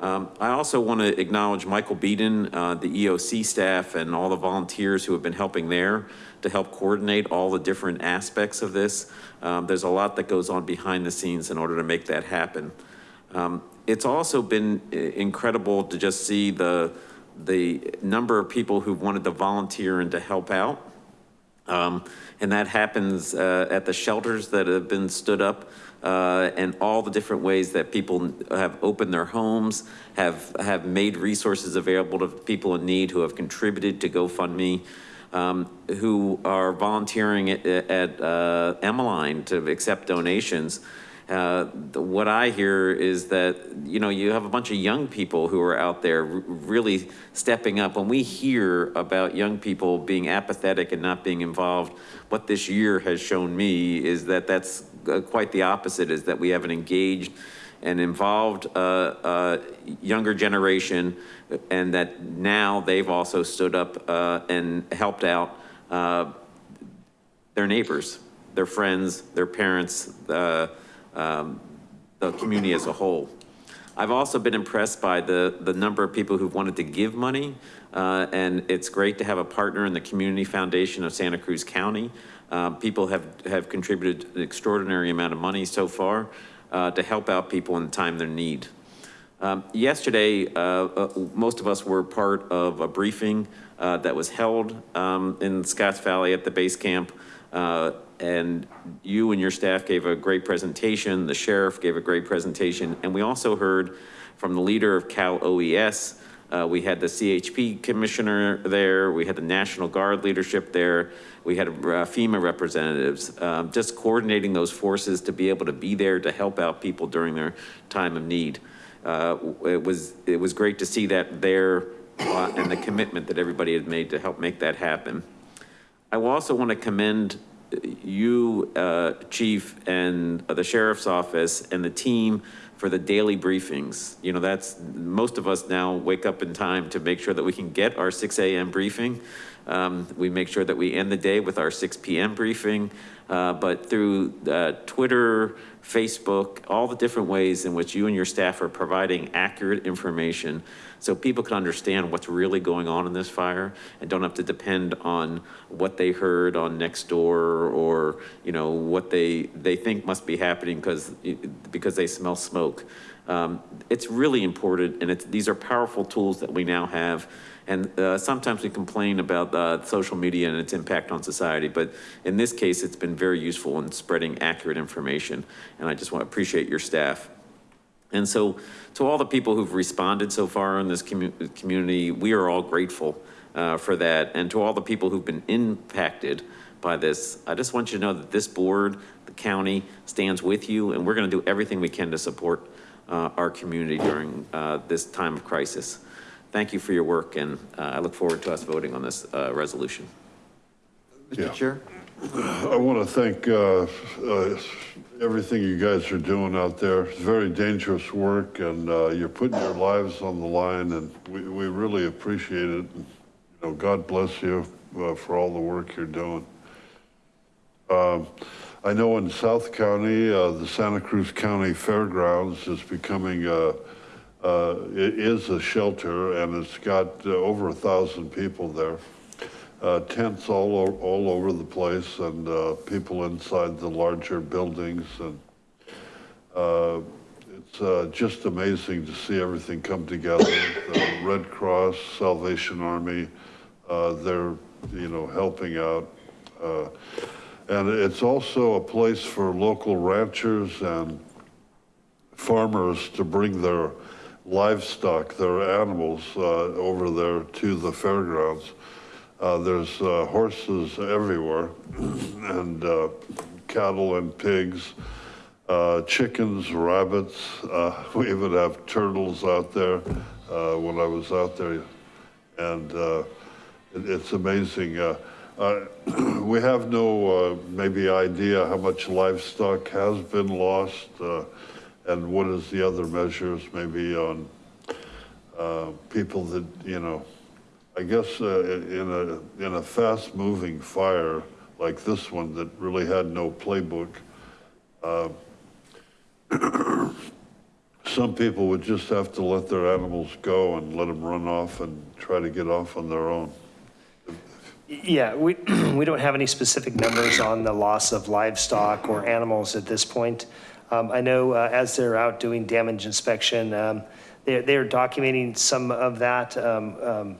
Um, I also want to acknowledge Michael Beeden, uh, the EOC staff and all the volunteers who have been helping there to help coordinate all the different aspects of this. Um, there's a lot that goes on behind the scenes in order to make that happen. Um, it's also been incredible to just see the, the number of people who've wanted to volunteer and to help out. Um, and that happens, uh, at the shelters that have been stood up, uh, and all the different ways that people have opened their homes, have, have made resources available to people in need who have contributed to GoFundMe, um, who are volunteering at, at, uh, Emeline to accept donations. Uh, What I hear is that, you know, you have a bunch of young people who are out there really stepping up. When we hear about young people being apathetic and not being involved, what this year has shown me is that that's uh, quite the opposite, is that we have an engaged and involved uh, uh, younger generation, and that now they've also stood up uh, and helped out uh, their neighbors, their friends, their parents, uh, um, the community as a whole. I've also been impressed by the, the number of people who've wanted to give money. Uh, and it's great to have a partner in the Community Foundation of Santa Cruz County. Uh, people have, have contributed an extraordinary amount of money so far uh, to help out people in the time of need. Um, Yesterday, uh, uh, most of us were part of a briefing uh, that was held um, in Scotts Valley at the base camp. And you and your staff gave a great presentation, the sheriff gave a great presentation, and we also heard from the leader of Cal OES. Uh, We had the CHP commissioner there, we had the National Guard leadership there, we had uh, FEMA representatives, um, just coordinating those forces to be able to be there to help out people during their time of need. Uh, It was, it was great to see that there uh, and the commitment that everybody had made to help make that happen. I also want to commend you, uh, Chief, and the Sheriff's Office and the team for the daily briefings. You know, that's, most of us now wake up in time to make sure that we can get our 6 AM briefing. Um, We make sure that we end the day with our 6 PM briefing, uh, but through uh, Twitter, Facebook, all the different ways in which you and your staff are providing accurate information so people can understand what's really going on in this fire and don't have to depend on what they heard on next door or, you know, what they, they think must be happening because, because they smell smoke. Um, It's really important and it's, these are powerful tools that we now have. And uh, sometimes we complain about uh, social media and its impact on society, but in this case, it's been very useful in spreading accurate information. And I just want to appreciate your staff. And so to all the people who've responded so far in this commu- community, we are all grateful uh, for that. And to all the people who've been impacted by this, I just want you to know that this board, the county stands with you and we're going to do everything we can to support uh, our community during uh, this time of crisis. Thank you for your work and uh, I look forward to us voting on this uh, resolution.
Yeah.
Mr. Chair?
I want to thank uh, uh, everything you guys are doing out there. It's very dangerous work and uh, you're putting your lives on the line and we, we really appreciate it. You know, God bless you uh, for all the work you're doing. Um, I know in South County, uh, the Santa Cruz County Fairgrounds is becoming, uh, uh, it is a shelter and it's got over a thousand people there tents all, all over the place and, uh, people inside the larger buildings and, uh, it's, uh, just amazing to see everything come together. The Red Cross, Salvation Army, uh, they're, you know, helping out. Uh, and it's also a place for local ranchers and farmers to bring their livestock, their animals, uh, over there to the fairgrounds. Uh, there's, uh, horses everywhere <clears throat> and, uh, cattle and pigs, chickens, rabbits. <laughs> We even have turtles out there, when I was out there. And, it, it's amazing. Uh, <clears throat> we have no, uh, maybe idea how much livestock has been lost, uh, and what is the other measures maybe on, people that, you know, I guess, uh, in a, in a fast moving fire like this one that really had no playbook, uh, <clears throat> some people would just have to let their animals go and let them run off and try to get off on their own.
Yeah, we, <clears throat> we don't have any specific numbers on the loss of livestock or animals at this point. Um, I know uh, as they're out doing damage inspection, um, they're, they're documenting some of that. Um, um,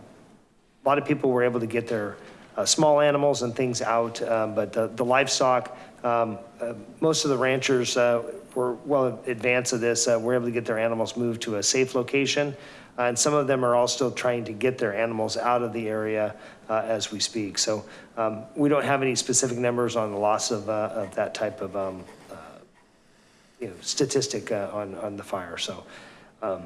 A lot of people were able to get their uh, small animals and things out, um, but the the livestock, um, uh, most of the ranchers uh, were well in advance of this, uh, were able to get their animals moved to a safe location. Uh, And some of them are all still trying to get their animals out of the area as we speak. So um, we don't have any specific numbers on the loss of, of that type of, um, you know, statistic on, on the fire, so. um,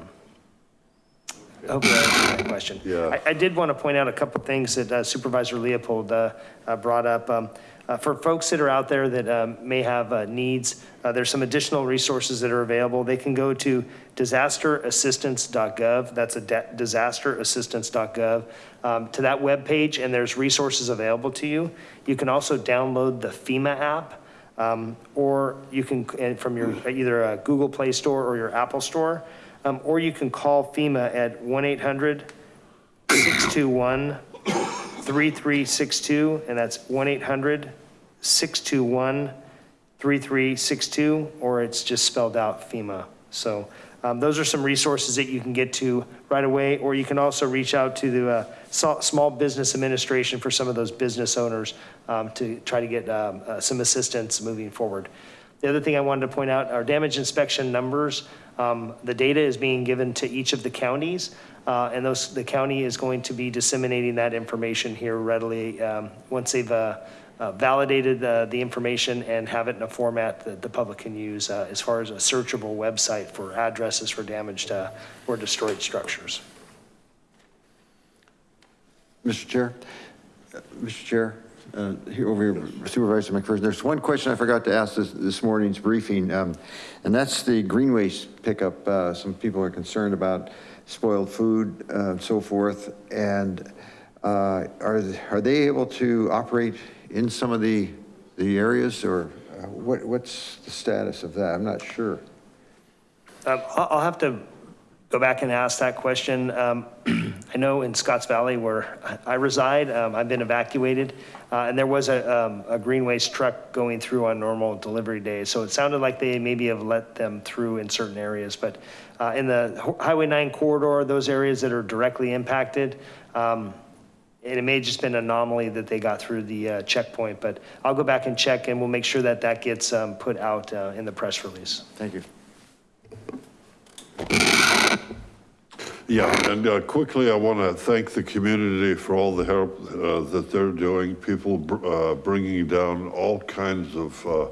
I hope that question.
Yeah.
I, I did want to point out a couple things that uh, Supervisor Leopold uh, uh, brought up. Um, uh, For folks that are out there that um, may have uh, needs, uh, there's some additional resources that are available. They can go to disasterassistance.gov. That's a disasterassistance.gov. um, To that webpage, and there's resources available to you. You can also download the FEMA app. Um, Or you can, and from your, either a Google Play Store or your Apple Store, um, or you can call FEMA at 1-800-621-3362, and that's 1-800-621-3362, or it's just spelled out FEMA. So um, those are some resources that you can get to right away, or you can also reach out to the uh, Small Business Administration for some of those business owners um, to try to get um, uh, some assistance moving forward. The other thing I wanted to point out, our damage inspection numbers, um, the data is being given to each of the counties, uh, and those, the county is going to be disseminating that information here readily, um, once they've, uh, uh, validated, uh, the information and have it in a format that the public can use, uh, as far as a searchable website for addresses for damaged, uh, or destroyed structures.
Mr. Chair, Mr. Chair, uh, here over here Supervisor McPherson, there's one question I forgot to ask this, this morning's briefing, um, and that's the green waste pickup. Uh, Some people are concerned about spoiled food, uh, and so forth. And Uh, Are, are they able to operate in some of the, the areas or uh, what, what's the status of that? I'm not sure.
Um, I'll have to go back and ask that question. Um, <clears throat> I know in Scotts Valley where I reside, um, I've been evacuated, uh, and there was a um, a green waste truck going through on normal delivery days. So it sounded like they maybe have let them through in certain areas. But uh, in the Highway 9 corridor, those areas that are directly impacted, um, and it may have just been an anomaly that they got through the uh, checkpoint, but I'll go back and check and we'll make sure that that gets um, put out uh, in the press release.
Thank you.
Yeah, and uh, quickly, I want to thank the community for all the help uh, that they're doing. People br- uh, bringing down all kinds of uh,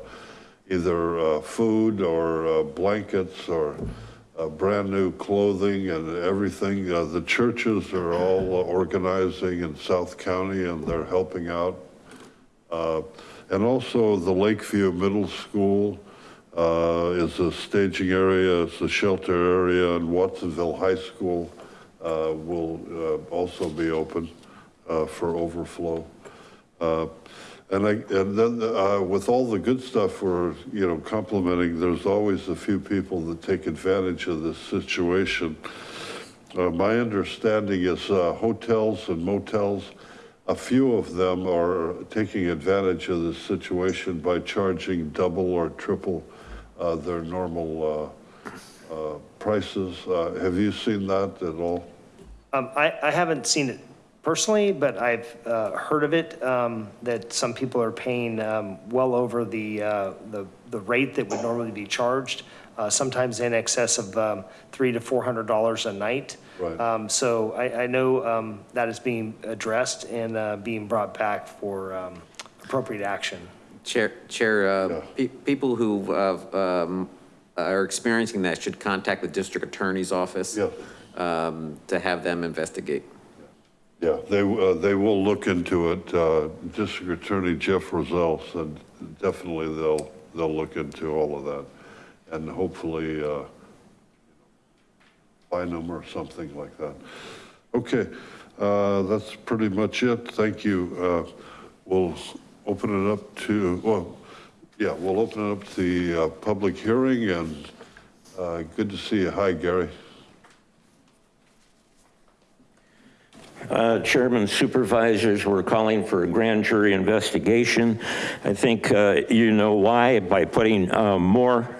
either uh, food or uh, blankets or brand new clothing and everything. The churches are all organizing in South County and they're helping out. And also the Lakeview Middle School is a staging area, it's a shelter area, and Watsonville High School uh, will uh, also be open uh, for overflow. Uh, And I, and then uh, with all the good stuff we're, you know, complimenting, there's always a few people that take advantage of this situation. Uh, My understanding is uh, hotels and motels, a few of them are taking advantage of the situation by charging double or triple uh, their normal uh, uh, prices. Uh, Have you seen that at all?
Um, I, I haven't seen it personally, but I've, uh, heard of it, um, that some people are paying, um, well over the, the, the rate that would normally be charged, sometimes in excess of, um, three to four hundred dollars a night.
Right.
Um, so I, I know, um, that is being addressed and, uh, being brought back for, um, appropriate action.
Chair, Chair,
Yeah.
uh, pe- people who uh, um, are experiencing that should contact the district attorney's office
Yeah.
um, to have them investigate.
Yeah, they, uh, they will look into it. Uh, District Attorney Jeff Rosell said definitely they'll, they'll look into all of that. And hopefully, uh, fine them or something like that. Okay, uh, that's pretty much it. Thank you. Uh, We'll open it up to, well, yeah, we'll open up the uh, public hearing and uh, good to see you. Hi, Gary.
Uh, Chairman, supervisors, we're calling for a grand jury investigation. I think uh, you know why, by putting uh, more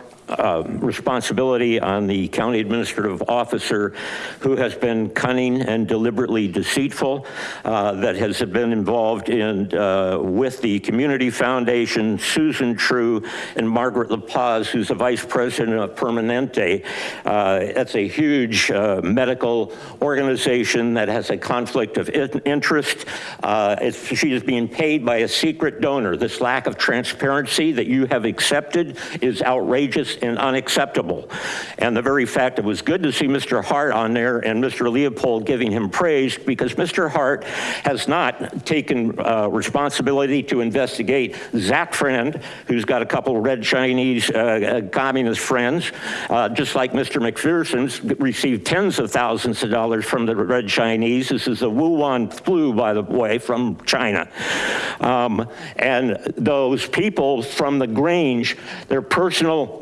responsibility on the county administrative officer who has been cunning and deliberately deceitful, uh, that has been involved in, uh, with the Community Foundation, Susan True, and Margaret LaPaz, who's the vice president of Permanente. Uh, That's a huge uh, medical organization that has a conflict of interest. Uh, She is being paid by a secret donor. This lack of transparency that you have accepted is outrageous and unacceptable. And the very fact, it was good to see Mr. Hart on there and Mr. Leopold giving him praise because Mr. Hart has not taken uh, responsibility to investigate Zach Friend, who's got a couple red Chinese uh, uh, communist friends, uh, just like Mr. McPherson's received tens of thousands of dollars from the red Chinese. This is the Wuhan flu, by the way, from China. Um, and those people from the Grange, their personal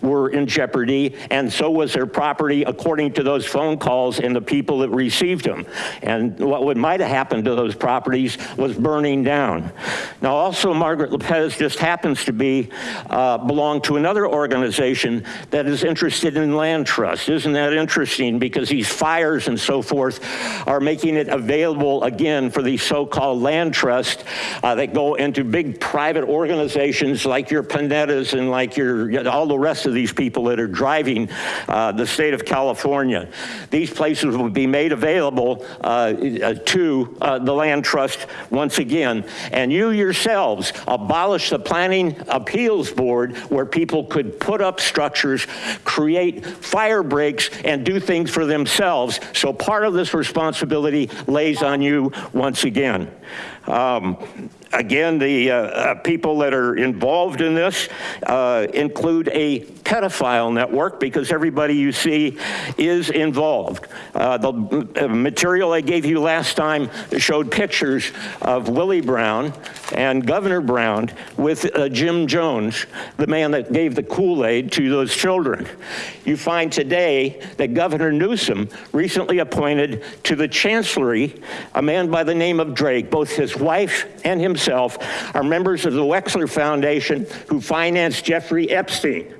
were in jeopardy, and so was their property, according to those phone calls and the people that received them. And what would might have happened to those properties was burning down. Now, also, Margaret Lopez just happens to be uh, belong to another organization that is interested in land trust. Isn't that interesting? Because these fires and so forth are making it available again for these so-called land trusts uh, that go into big private organizations like your Panettas and like your all the rest of these people that are driving uh, the state of California. These places will be made available uh, to uh, the land trust once again. And you yourselves abolish the planning appeals board where people could put up structures, create fire breaks and do things for themselves. So part of this responsibility lays on you once again. Um, Again, the uh, uh, people that are involved in this uh, include a pedophile network because everybody you see is involved. Uh, The material I gave you last time showed pictures of Willie Brown and Governor Brown with uh, Jim Jones, the man that gave the Kool-Aid to those children. You find today that Governor Newsom recently appointed to the Chancellery a man by the name of Drake. Both his wife and himself are members of the Wexler Foundation who financed Jeffrey Epstein.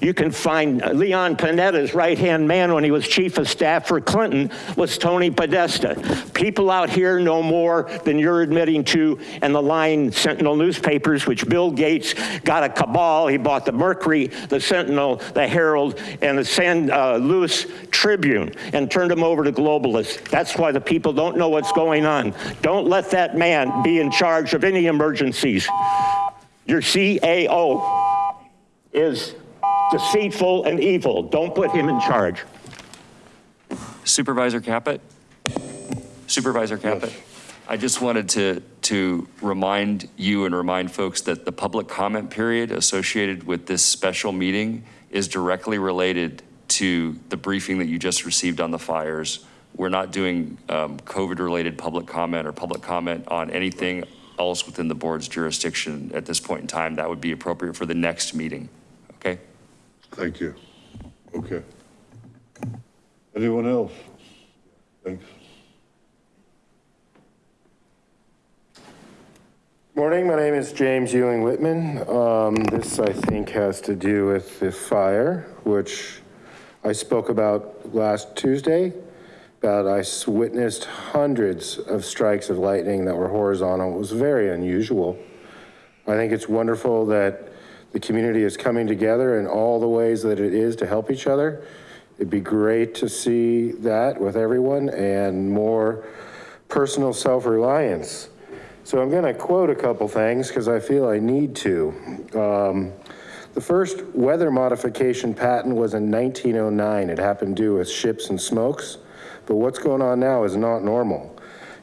You can find Leon Panetta's right-hand man when he was chief of staff for Clinton was Tony Podesta. People out here know more than you're admitting to, and the lying Sentinel newspapers, which Bill Gates got a cabal. He bought the Mercury, the Sentinel, the Herald, and the San uh, Luis Tribune, and turned them over to globalists. That's why the people don't know what's going on. Don't let that man be in charge of any emergencies. Your CAO is deceitful and evil. Don't put him in charge.
Supervisor Caput? Supervisor Caput? I just wanted to, to remind you and remind folks that the public comment period associated with this special meeting is directly related to the briefing that you just received on the fires. We're not doing um, COVID-related public comment or public comment on anything else within the board's jurisdiction at this point in time. That would be appropriate for the next meeting?
Thank you. Okay. Anyone else? Thanks.
Morning, my name is James Ewing Whitman. Um, This, I think, has to do with the fire, which I spoke about last Tuesday. About I witnessed hundreds of strikes of lightning that were horizontal. It was very unusual. I think it's wonderful that the community is coming together in all the ways that it is to help each other. It'd be great to see that with everyone and more personal self-reliance. So I'm gonna quote a couple things because I feel I need to. Um, The first weather modification patent was in 1909. It happened do with ships and smokes. But what's going on now is not normal.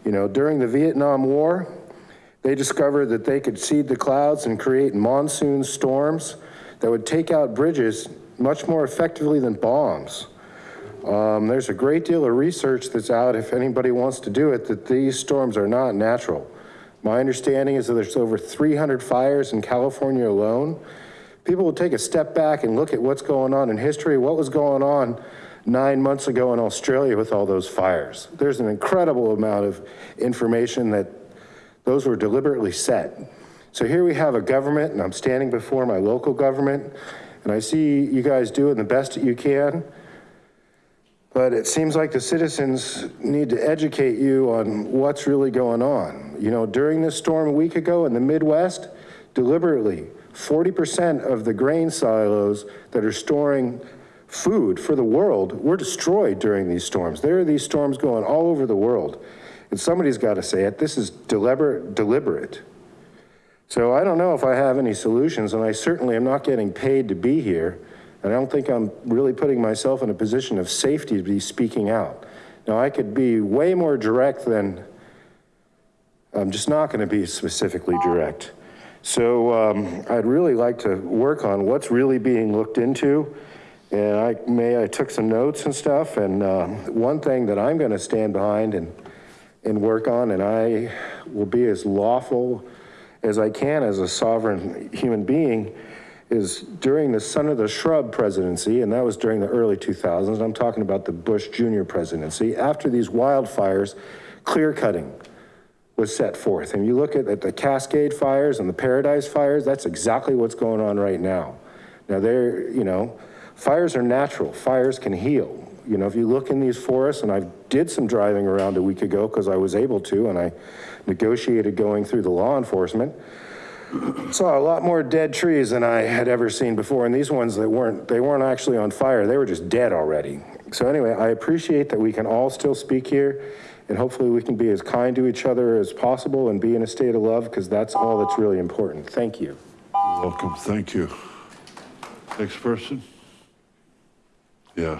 You know, during the Vietnam War, they discovered that they could seed the clouds and create monsoon storms that would take out bridges much more effectively than bombs. Um, there's a great deal of research that's out, if anybody wants to do it, that these storms are not natural. My understanding is that there's over 300 fires in California alone. People will take a step back and look at what's going on in history, what was going on nine months ago in Australia with all those fires. There's an incredible amount of information that those were deliberately set. So here we have a government, and I'm standing before my local government, and I see you guys doing the best that you can. But it seems like the citizens need to educate you on what's really going on. You know, during this storm a week ago in the Midwest, deliberately, 40% of the grain silos that are storing food for the world were destroyed during these storms. There are these storms going all over the world. And somebody's got to say it. This is deliberate, deliberate. So I don't know if I have any solutions, and I certainly am not getting paid to be here. And I don't think I'm really putting myself in a position of safety to be speaking out. Now, I could be way more direct than, I'm just not going to be specifically direct. So um, I'd really like to work on what's really being looked into. And I may, I took some notes and stuff. And uh, one thing that I'm going to stand behind and, and work on, and I will be as lawful as I can as a sovereign human being, is during the Son of the Shrub presidency, and that was during the early 2000s, I'm talking about the Bush Jr. presidency, after these wildfires, clear cutting was set forth. And you look at, at the Cascade fires and the Paradise fires, that's exactly what's going on right now. Now they're, you know, fires are natural, fires can heal. You know, if you look in these forests, and I did some driving around a week ago because I was able to, and I negotiated going through the law enforcement, saw a lot more dead trees than I had ever seen before. And these ones that weren't, they weren't actually on fire. They were just dead already. So anyway, I appreciate that we can all still speak here and hopefully we can be as kind to each other as possible and be in a state of love because that's all that's really important. Thank you.
Welcome, thank you. Next person? Yeah.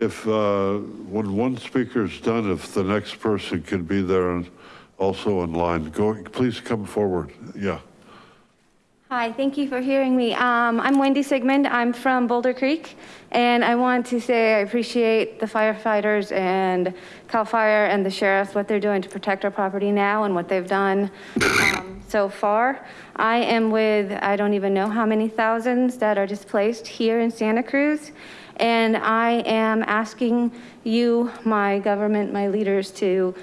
If, uh, when one speaker's done, if the next person can be there on, also in line. Go, please come forward. Yeah.
Hi, thank you for hearing me. Um, I'm Wendy Sigmund. I'm from Boulder Creek, and I want to say I appreciate the firefighters and CAL FIRE and the sheriffs, what they're doing to protect our property now and what they've done um, so far. I am with, I don't even know how many thousands that are displaced here in Santa Cruz. And I am asking you, my government, my leaders to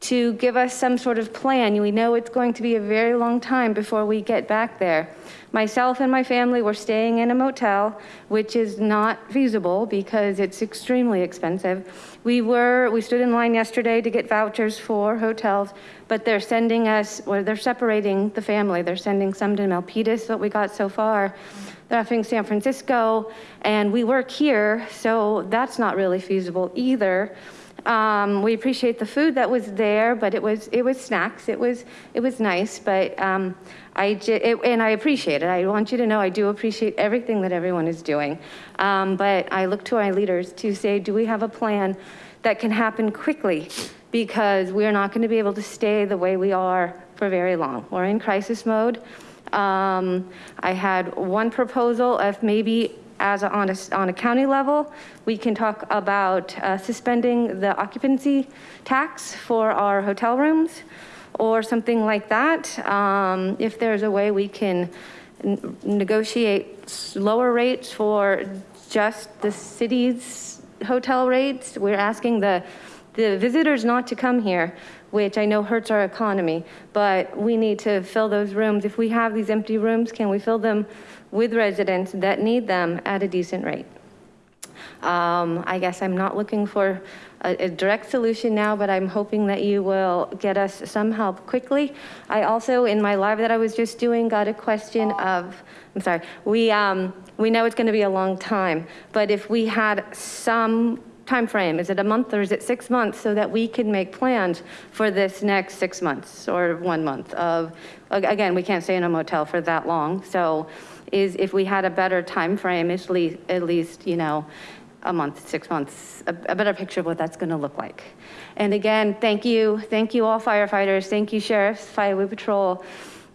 to give us some sort of plan. We know it's going to be a very long time before we get back there. Myself and my family were staying in a motel, which is not feasible because it's extremely expensive. We were, we stood in line yesterday to get vouchers for hotels, but they're sending us, or they're separating the family. They're sending some to Milpitas, what we got so far. They're offering San Francisco, and we work here, so that's not really feasible either. Um, we appreciate the food that was there, but it was it was snacks. It was it was nice, but um, I j- it, and I appreciate it. I want you to know I do appreciate everything that everyone is doing. Um, but I look to our leaders to say, do we have a plan that can happen quickly? Because we are not going to be able to stay the way we are for very long. We're in crisis mode. Um, I had one proposal of maybe as a, on, a, on a county level, we can talk about uh, suspending the occupancy tax for our hotel rooms or something like that. Um, if there's a way we can negotiate lower rates for just the city's hotel rates, we're asking the, the visitors not to come here which I know hurts our economy, but we need to fill those rooms. If we have these empty rooms, can we fill them with residents that need them at a decent rate. Um, I guess I'm not looking for a, a, direct solution now, but I'm hoping that you will get us some help quickly. I also, in my live that I was just doing, got a question of, I'm sorry, we, um, we know it's gonna be a long time, but if we had some time frame, is it a month or is it six months so that we can make plans for this next six months or one month of, again, we can't stay in a motel for that long. So is if we had a better time frame, at least, at least you know, a month, six months, a, a better picture of what that's gonna look like. And again, thank you. Thank you all firefighters. Thank you sheriffs, Fireway Patrol,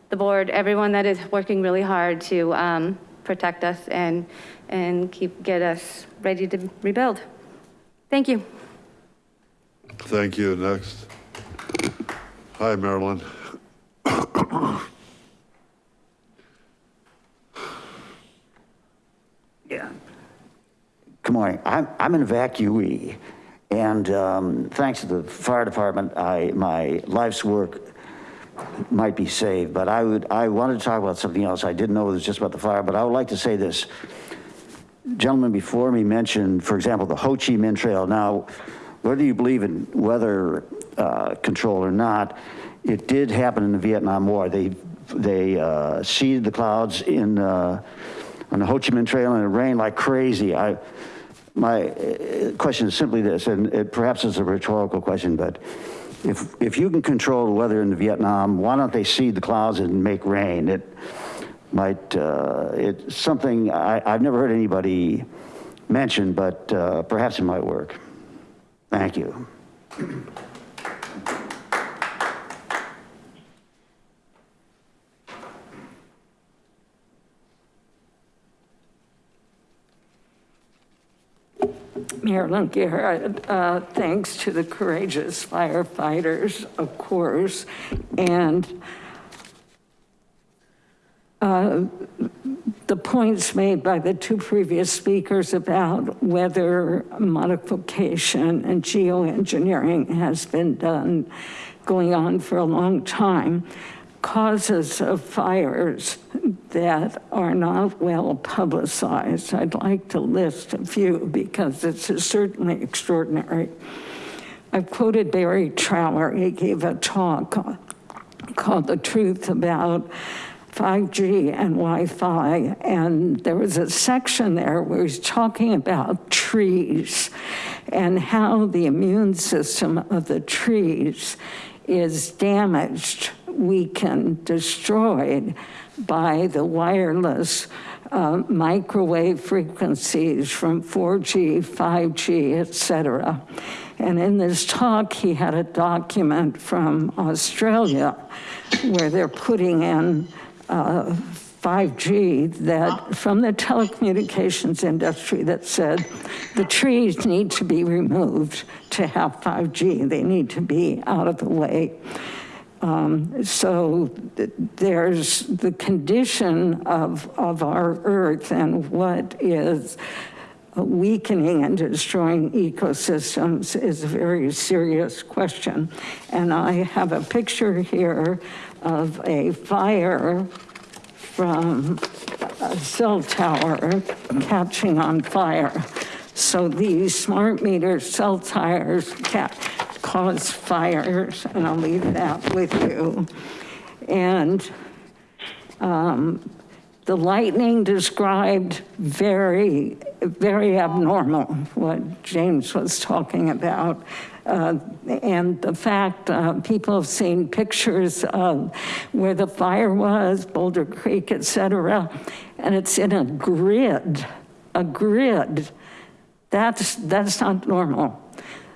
the board, everyone that is working really hard to um, protect us and, and keep, get us ready to rebuild. Thank you.
Thank you. Next. Hi, Marilyn.
Yeah. Good morning. I'm, I'm an evacuee. And um, thanks to the fire department, I, my life's work might be saved. But I would, I wanted to talk about something else. I didn't know it was just about the fire, but I would like to say this. Gentleman before me mentioned, for example, the Ho Chi Minh Trail. Now, whether you believe in weather uh, control or not, it did happen in the Vietnam War. They, they uh, seeded the clouds in uh, on the Ho Chi Minh Trail and it rained like crazy. I, my question is simply this, and it perhaps it's a rhetorical question, but if, if you can control the weather in Vietnam, why don't they seed the clouds and make rain? It might, uh, it's something I, I've never heard anybody mention, but uh, perhaps it might work. Thank you.
Marilyn Garrett, uh, thanks to the courageous firefighters, of course, and Uh, the points made by the two previous speakers about weather modification and geoengineering has been done going on for a long time causes of fires that are not well publicized. I'd like to list a few because is certainly extraordinary. I've quoted Barry Trower. He gave a talk called The Truth About 5G and Wi-Fi. And there was a section there where he's talking about trees and how the immune system of the trees is damaged weakened, destroyed by the wireless uh, microwave frequencies from 4G, 5G, et cetera. And in this talk, he had a document from Australia where they're putting in uh, 5G that from the telecommunications industry that said the trees need to be removed to have 5G. They need to be out of the way. Um, so th- there's the condition of, of our earth and what is weakening and destroying ecosystems is a very serious question. And I have a picture here of a fire from a cell tower catching on fire. So these smart meter cell tires ca- cause fires, and I'll leave that with you. And um, the lightning described very, very abnormal, what James was talking about. Uh, and the fact uh, people have seen pictures of where the fire was, Boulder Creek, et cetera, and it's in a grid, a grid. That's, that's not normal.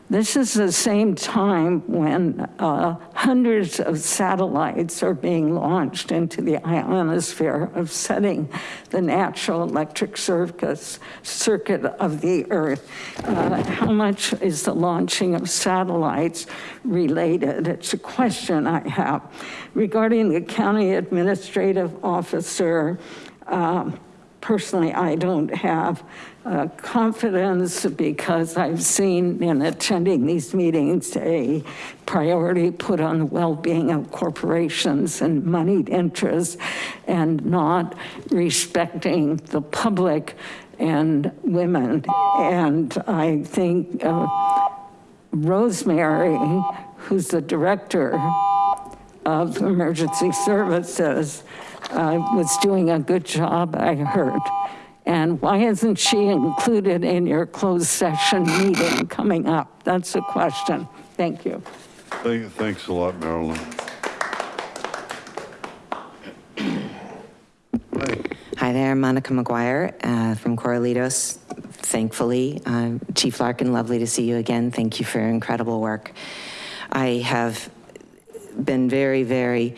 This is the same time when uh, hundreds of satellites are being launched into the ionosphere, upsetting the natural electric circuit of the Earth. Uh, how much is the launching of satellites related? It's a question I have. Regarding the county administrative officer, um, personally, I don't have uh, confidence because I've seen in attending these meetings a priority put on the well-being of corporations and moneyed interests and not respecting the public and women. And I think uh, Rosemary, who's the director of emergency services, uh, was doing a good job, I heard. And why isn't she included in your closed session meeting coming up? That's the question. Thank you.
Thank- Thanks a lot, Marilyn.
Hi there, Monica McGuire uh, from Corralitos. Thankfully, uh, Chief Larkin, lovely to see you again. Thank you for your incredible work. I have been very, very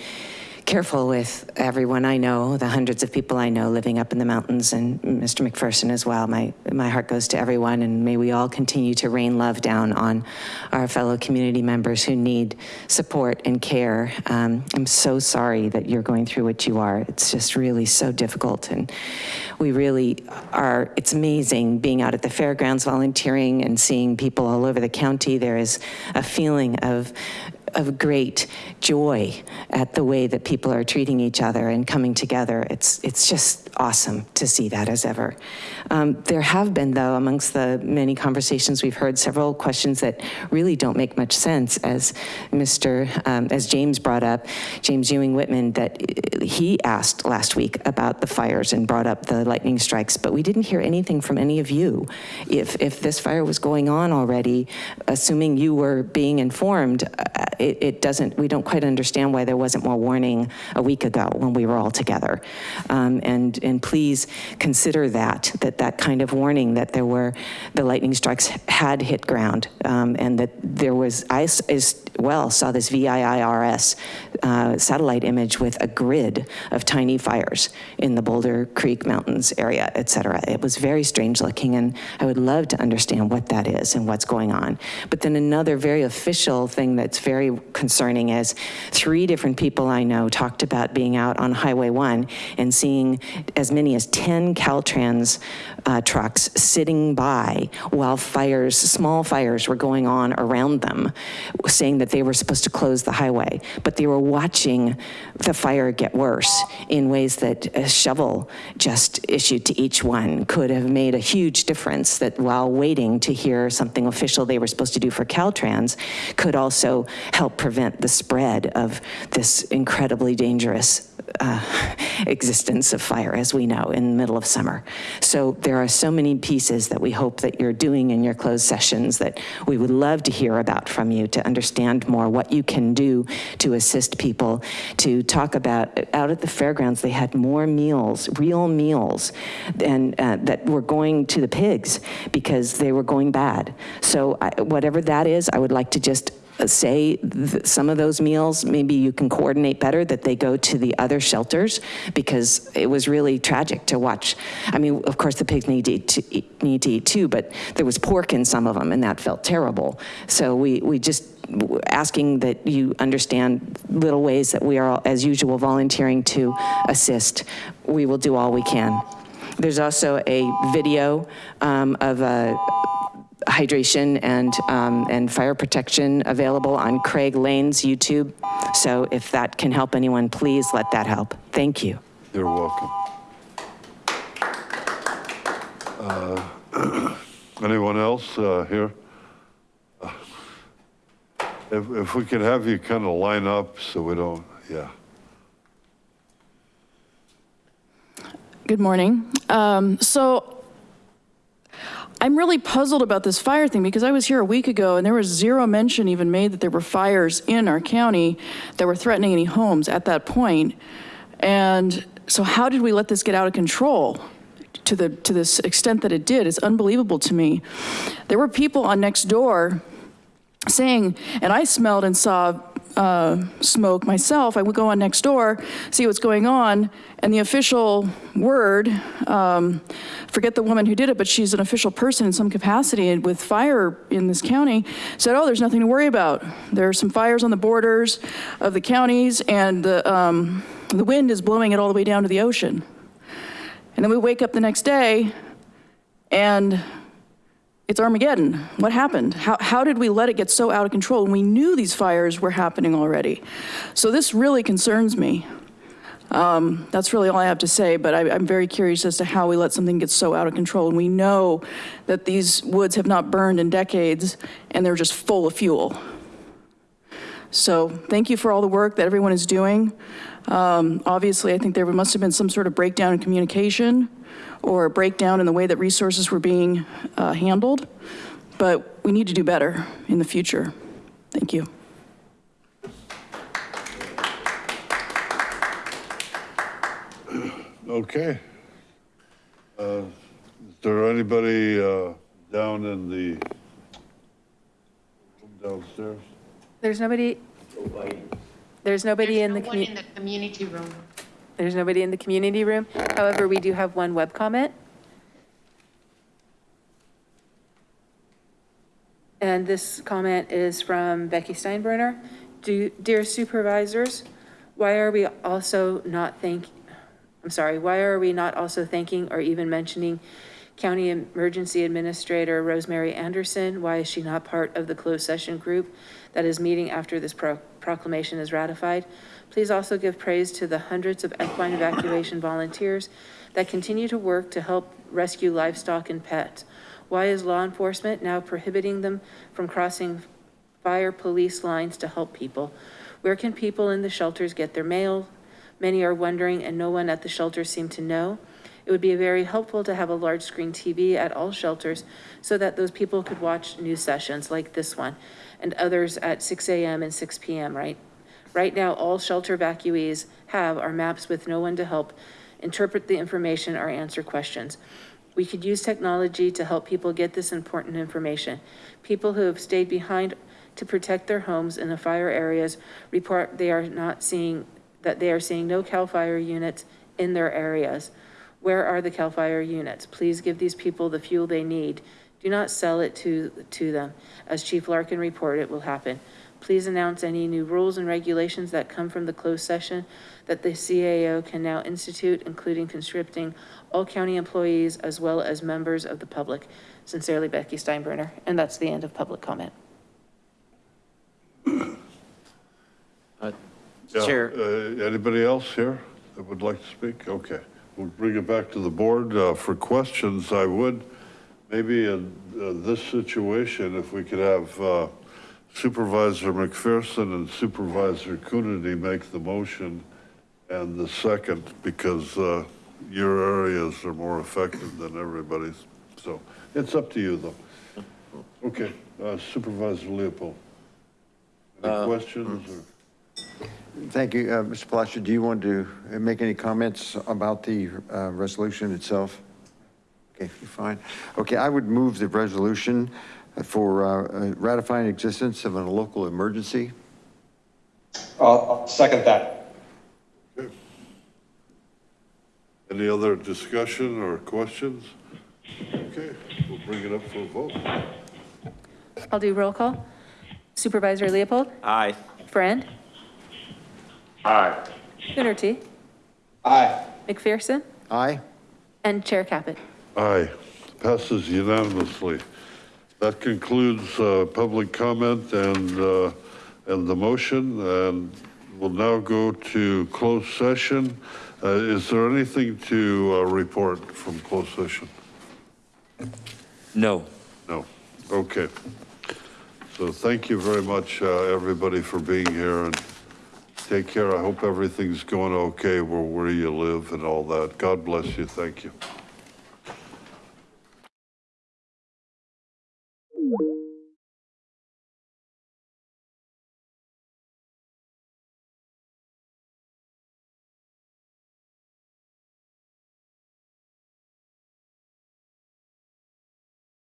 careful with everyone I know, the hundreds of people I know living up in the mountains, and Mr. McPherson as well. My, my heart goes to everyone, and may we all continue to rain love down on our fellow community members who need support and care. Um, I'm so sorry that you're going through what you are. It's just really so difficult, and we really are, it's amazing being out at the fairgrounds volunteering and seeing people all over the county. There is a feeling of of great joy at the way that people are treating each other and coming together. It's, it's just awesome to see that as ever. Um, there have been, though, amongst the many conversations we've heard, several questions that really don't make much sense, as Mr., um, as James brought up, James Ewing Whitman, that he asked last week about the fires and brought up the lightning strikes, but we didn't hear anything from any of you. If, if this fire was going on already, assuming you were being informed, uh, it, it doesn't, we don't quite understand why there wasn't more warning a week ago when we were all together. Um, and, and please consider that, that that kind of warning that there were, the lightning strikes had hit ground um, and that there was, I as well saw this VIIRS uh, satellite image with a grid of tiny fires in the Boulder Creek Mountains area, et cetera. It was very strange looking and I would love to understand what that is and what's going on. But then another very official thing that's very concerning is three different people I know talked about being out on Highway 1 and seeing as many as 10 Caltrans uh, trucks sitting by while fires, small fires were going on around them, saying that they were supposed to close the highway, but they were watching the fire get worse in ways that a shovel just issued to each one could have made a huge difference that while waiting to hear something official they were supposed to do for Caltrans could also help prevent the spread of this incredibly dangerous uh, <laughs> existence of fire, as we know, in the middle of summer. So there are so many pieces that we hope that you're doing in your closed sessions that we would love to hear about from you to understand understand more what you can do to assist people, to talk about, out at the fairgrounds, they had more meals, real meals, and uh, that were going to the pigs because they were going bad. So I- whatever that is, I would like to just say th- some of those meals, maybe you can coordinate better that they go to the other shelters because it was really tragic to watch. I mean, of course, the pigs need to eat, to eat- need to eat too, but there was pork in some of them and that felt terrible. So we, we just asking that you understand little ways that we are, as usual, volunteering to assist. We will do all we can. There's also a video um, of a hydration and, um, and fire protection available on Craig Lane's YouTube. So if that can help anyone, please let that help. Thank you.
You're welcome. Uh, <clears throat> Anyone else uh, here? If, if we could have you kind of line up so we don't, yeah.
Good morning. Um, So I'm really puzzled about this fire thing because I was here a week ago and there was zero mention even made that there were fires in our county that were threatening any homes at that point. And so how did we let this get out of control to the, to this extent that it did? It's unbelievable to me. There were people on next door saying, and I smelled and saw uh, smoke myself. I would go on next door, see what's going on, and the official word, um, forget the woman who did it, but she's an official person in some capacity with fire in this county, said, oh, there's nothing to worry about. There are some fires on the borders of the counties, and the, um, the wind is blowing it all the way down to the ocean. And then we wake up the next day, and it's Armageddon. What happened? How, how did we let it get so out of control? And we knew these fires were happening already. So this really concerns me. Um, that's really all I have to say, but I, I'm very curious as to how we let something get so out of control. And we know that these woods have not burned in decades and they're just full of fuel. So thank you for all the work that everyone is doing. Um, obviously, I think there must have been some sort of breakdown in communication or a breakdown in the way that resources were being uh, handled, but we need to do better in the future. Thank you.
Okay. Uh, Is there anybody uh, down in the, downstairs?
There's nobody, there's nobody in the,
no one in the community room.
There's nobody in the community room. However, we do have one web comment. And this comment is from Becky Steinbruner. Do, dear supervisors, why are we also not thank, I'm sorry, why are we not also thanking or even mentioning County Emergency Administrator Rosemary Anderson? Why is she not part of the closed session group that is meeting after this pro- proclamation is ratified? Please also give praise to the hundreds of equine evacuation volunteers that continue to work to help rescue livestock and pets. Why is law enforcement now prohibiting them from crossing fire police lines to help people? Where can people in the shelters get their mail? Many are wondering, and no one at the shelters seem to know. It would be very helpful to have a large screen TV at all shelters so that those people could watch news sessions like this one and others at 6 a.m. and 6 p.m., right? Right now, all shelter evacuees have are maps with no one to help interpret the information or answer questions. We could use technology to help people get this important information. People who have stayed behind to protect their homes in the fire areas report they are not seeing, that they are seeing no CAL FIRE units in their areas. Where are the CAL FIRE units? Please give these people the fuel they need. Do not sell it to, to them. As Chief Larkin reported, it will happen. Please announce any new rules and regulations that come from the closed session that the CAO can now institute, including conscripting all county employees as well as members of the public. Sincerely, Becky Steinbruner. And that's the end of public comment.
Yeah,
Chair.
uh, Anybody else here that would like to speak? Okay, we'll bring it back to the board. Uh, For questions, I would, maybe in uh, this situation, if we could have uh, Supervisor McPherson and Supervisor Coonerty make the motion and the second, because uh, your areas are more affected than everybody's. So it's up to you, though. Okay, uh, Supervisor Leopold. Any questions? or-
Thank you. Uh, Mr. Palacio, do you want to uh, make any comments about the uh, resolution itself? Okay, you're fine. Okay, I would move the resolution for uh, uh, ratifying existence of a local emergency.
I'll, I'll second that. Okay.
Any other discussion or questions? Okay, we'll bring it up for a vote.
I'll do roll call. Supervisor Leopold,
Aye.
Friend,
Aye.
Coonerty,
Aye.
McPherson,
Aye?
and Chair Caput.
Aye, passes unanimously. That concludes uh, public comment and, uh, and the motion, and we'll now go to closed session. Uh, Is there anything to uh, report from closed session?
No.
No, okay. So thank you very much, uh, everybody, for being here, and take care. I hope everything's going okay where, where you live and all that. God bless you, thank you.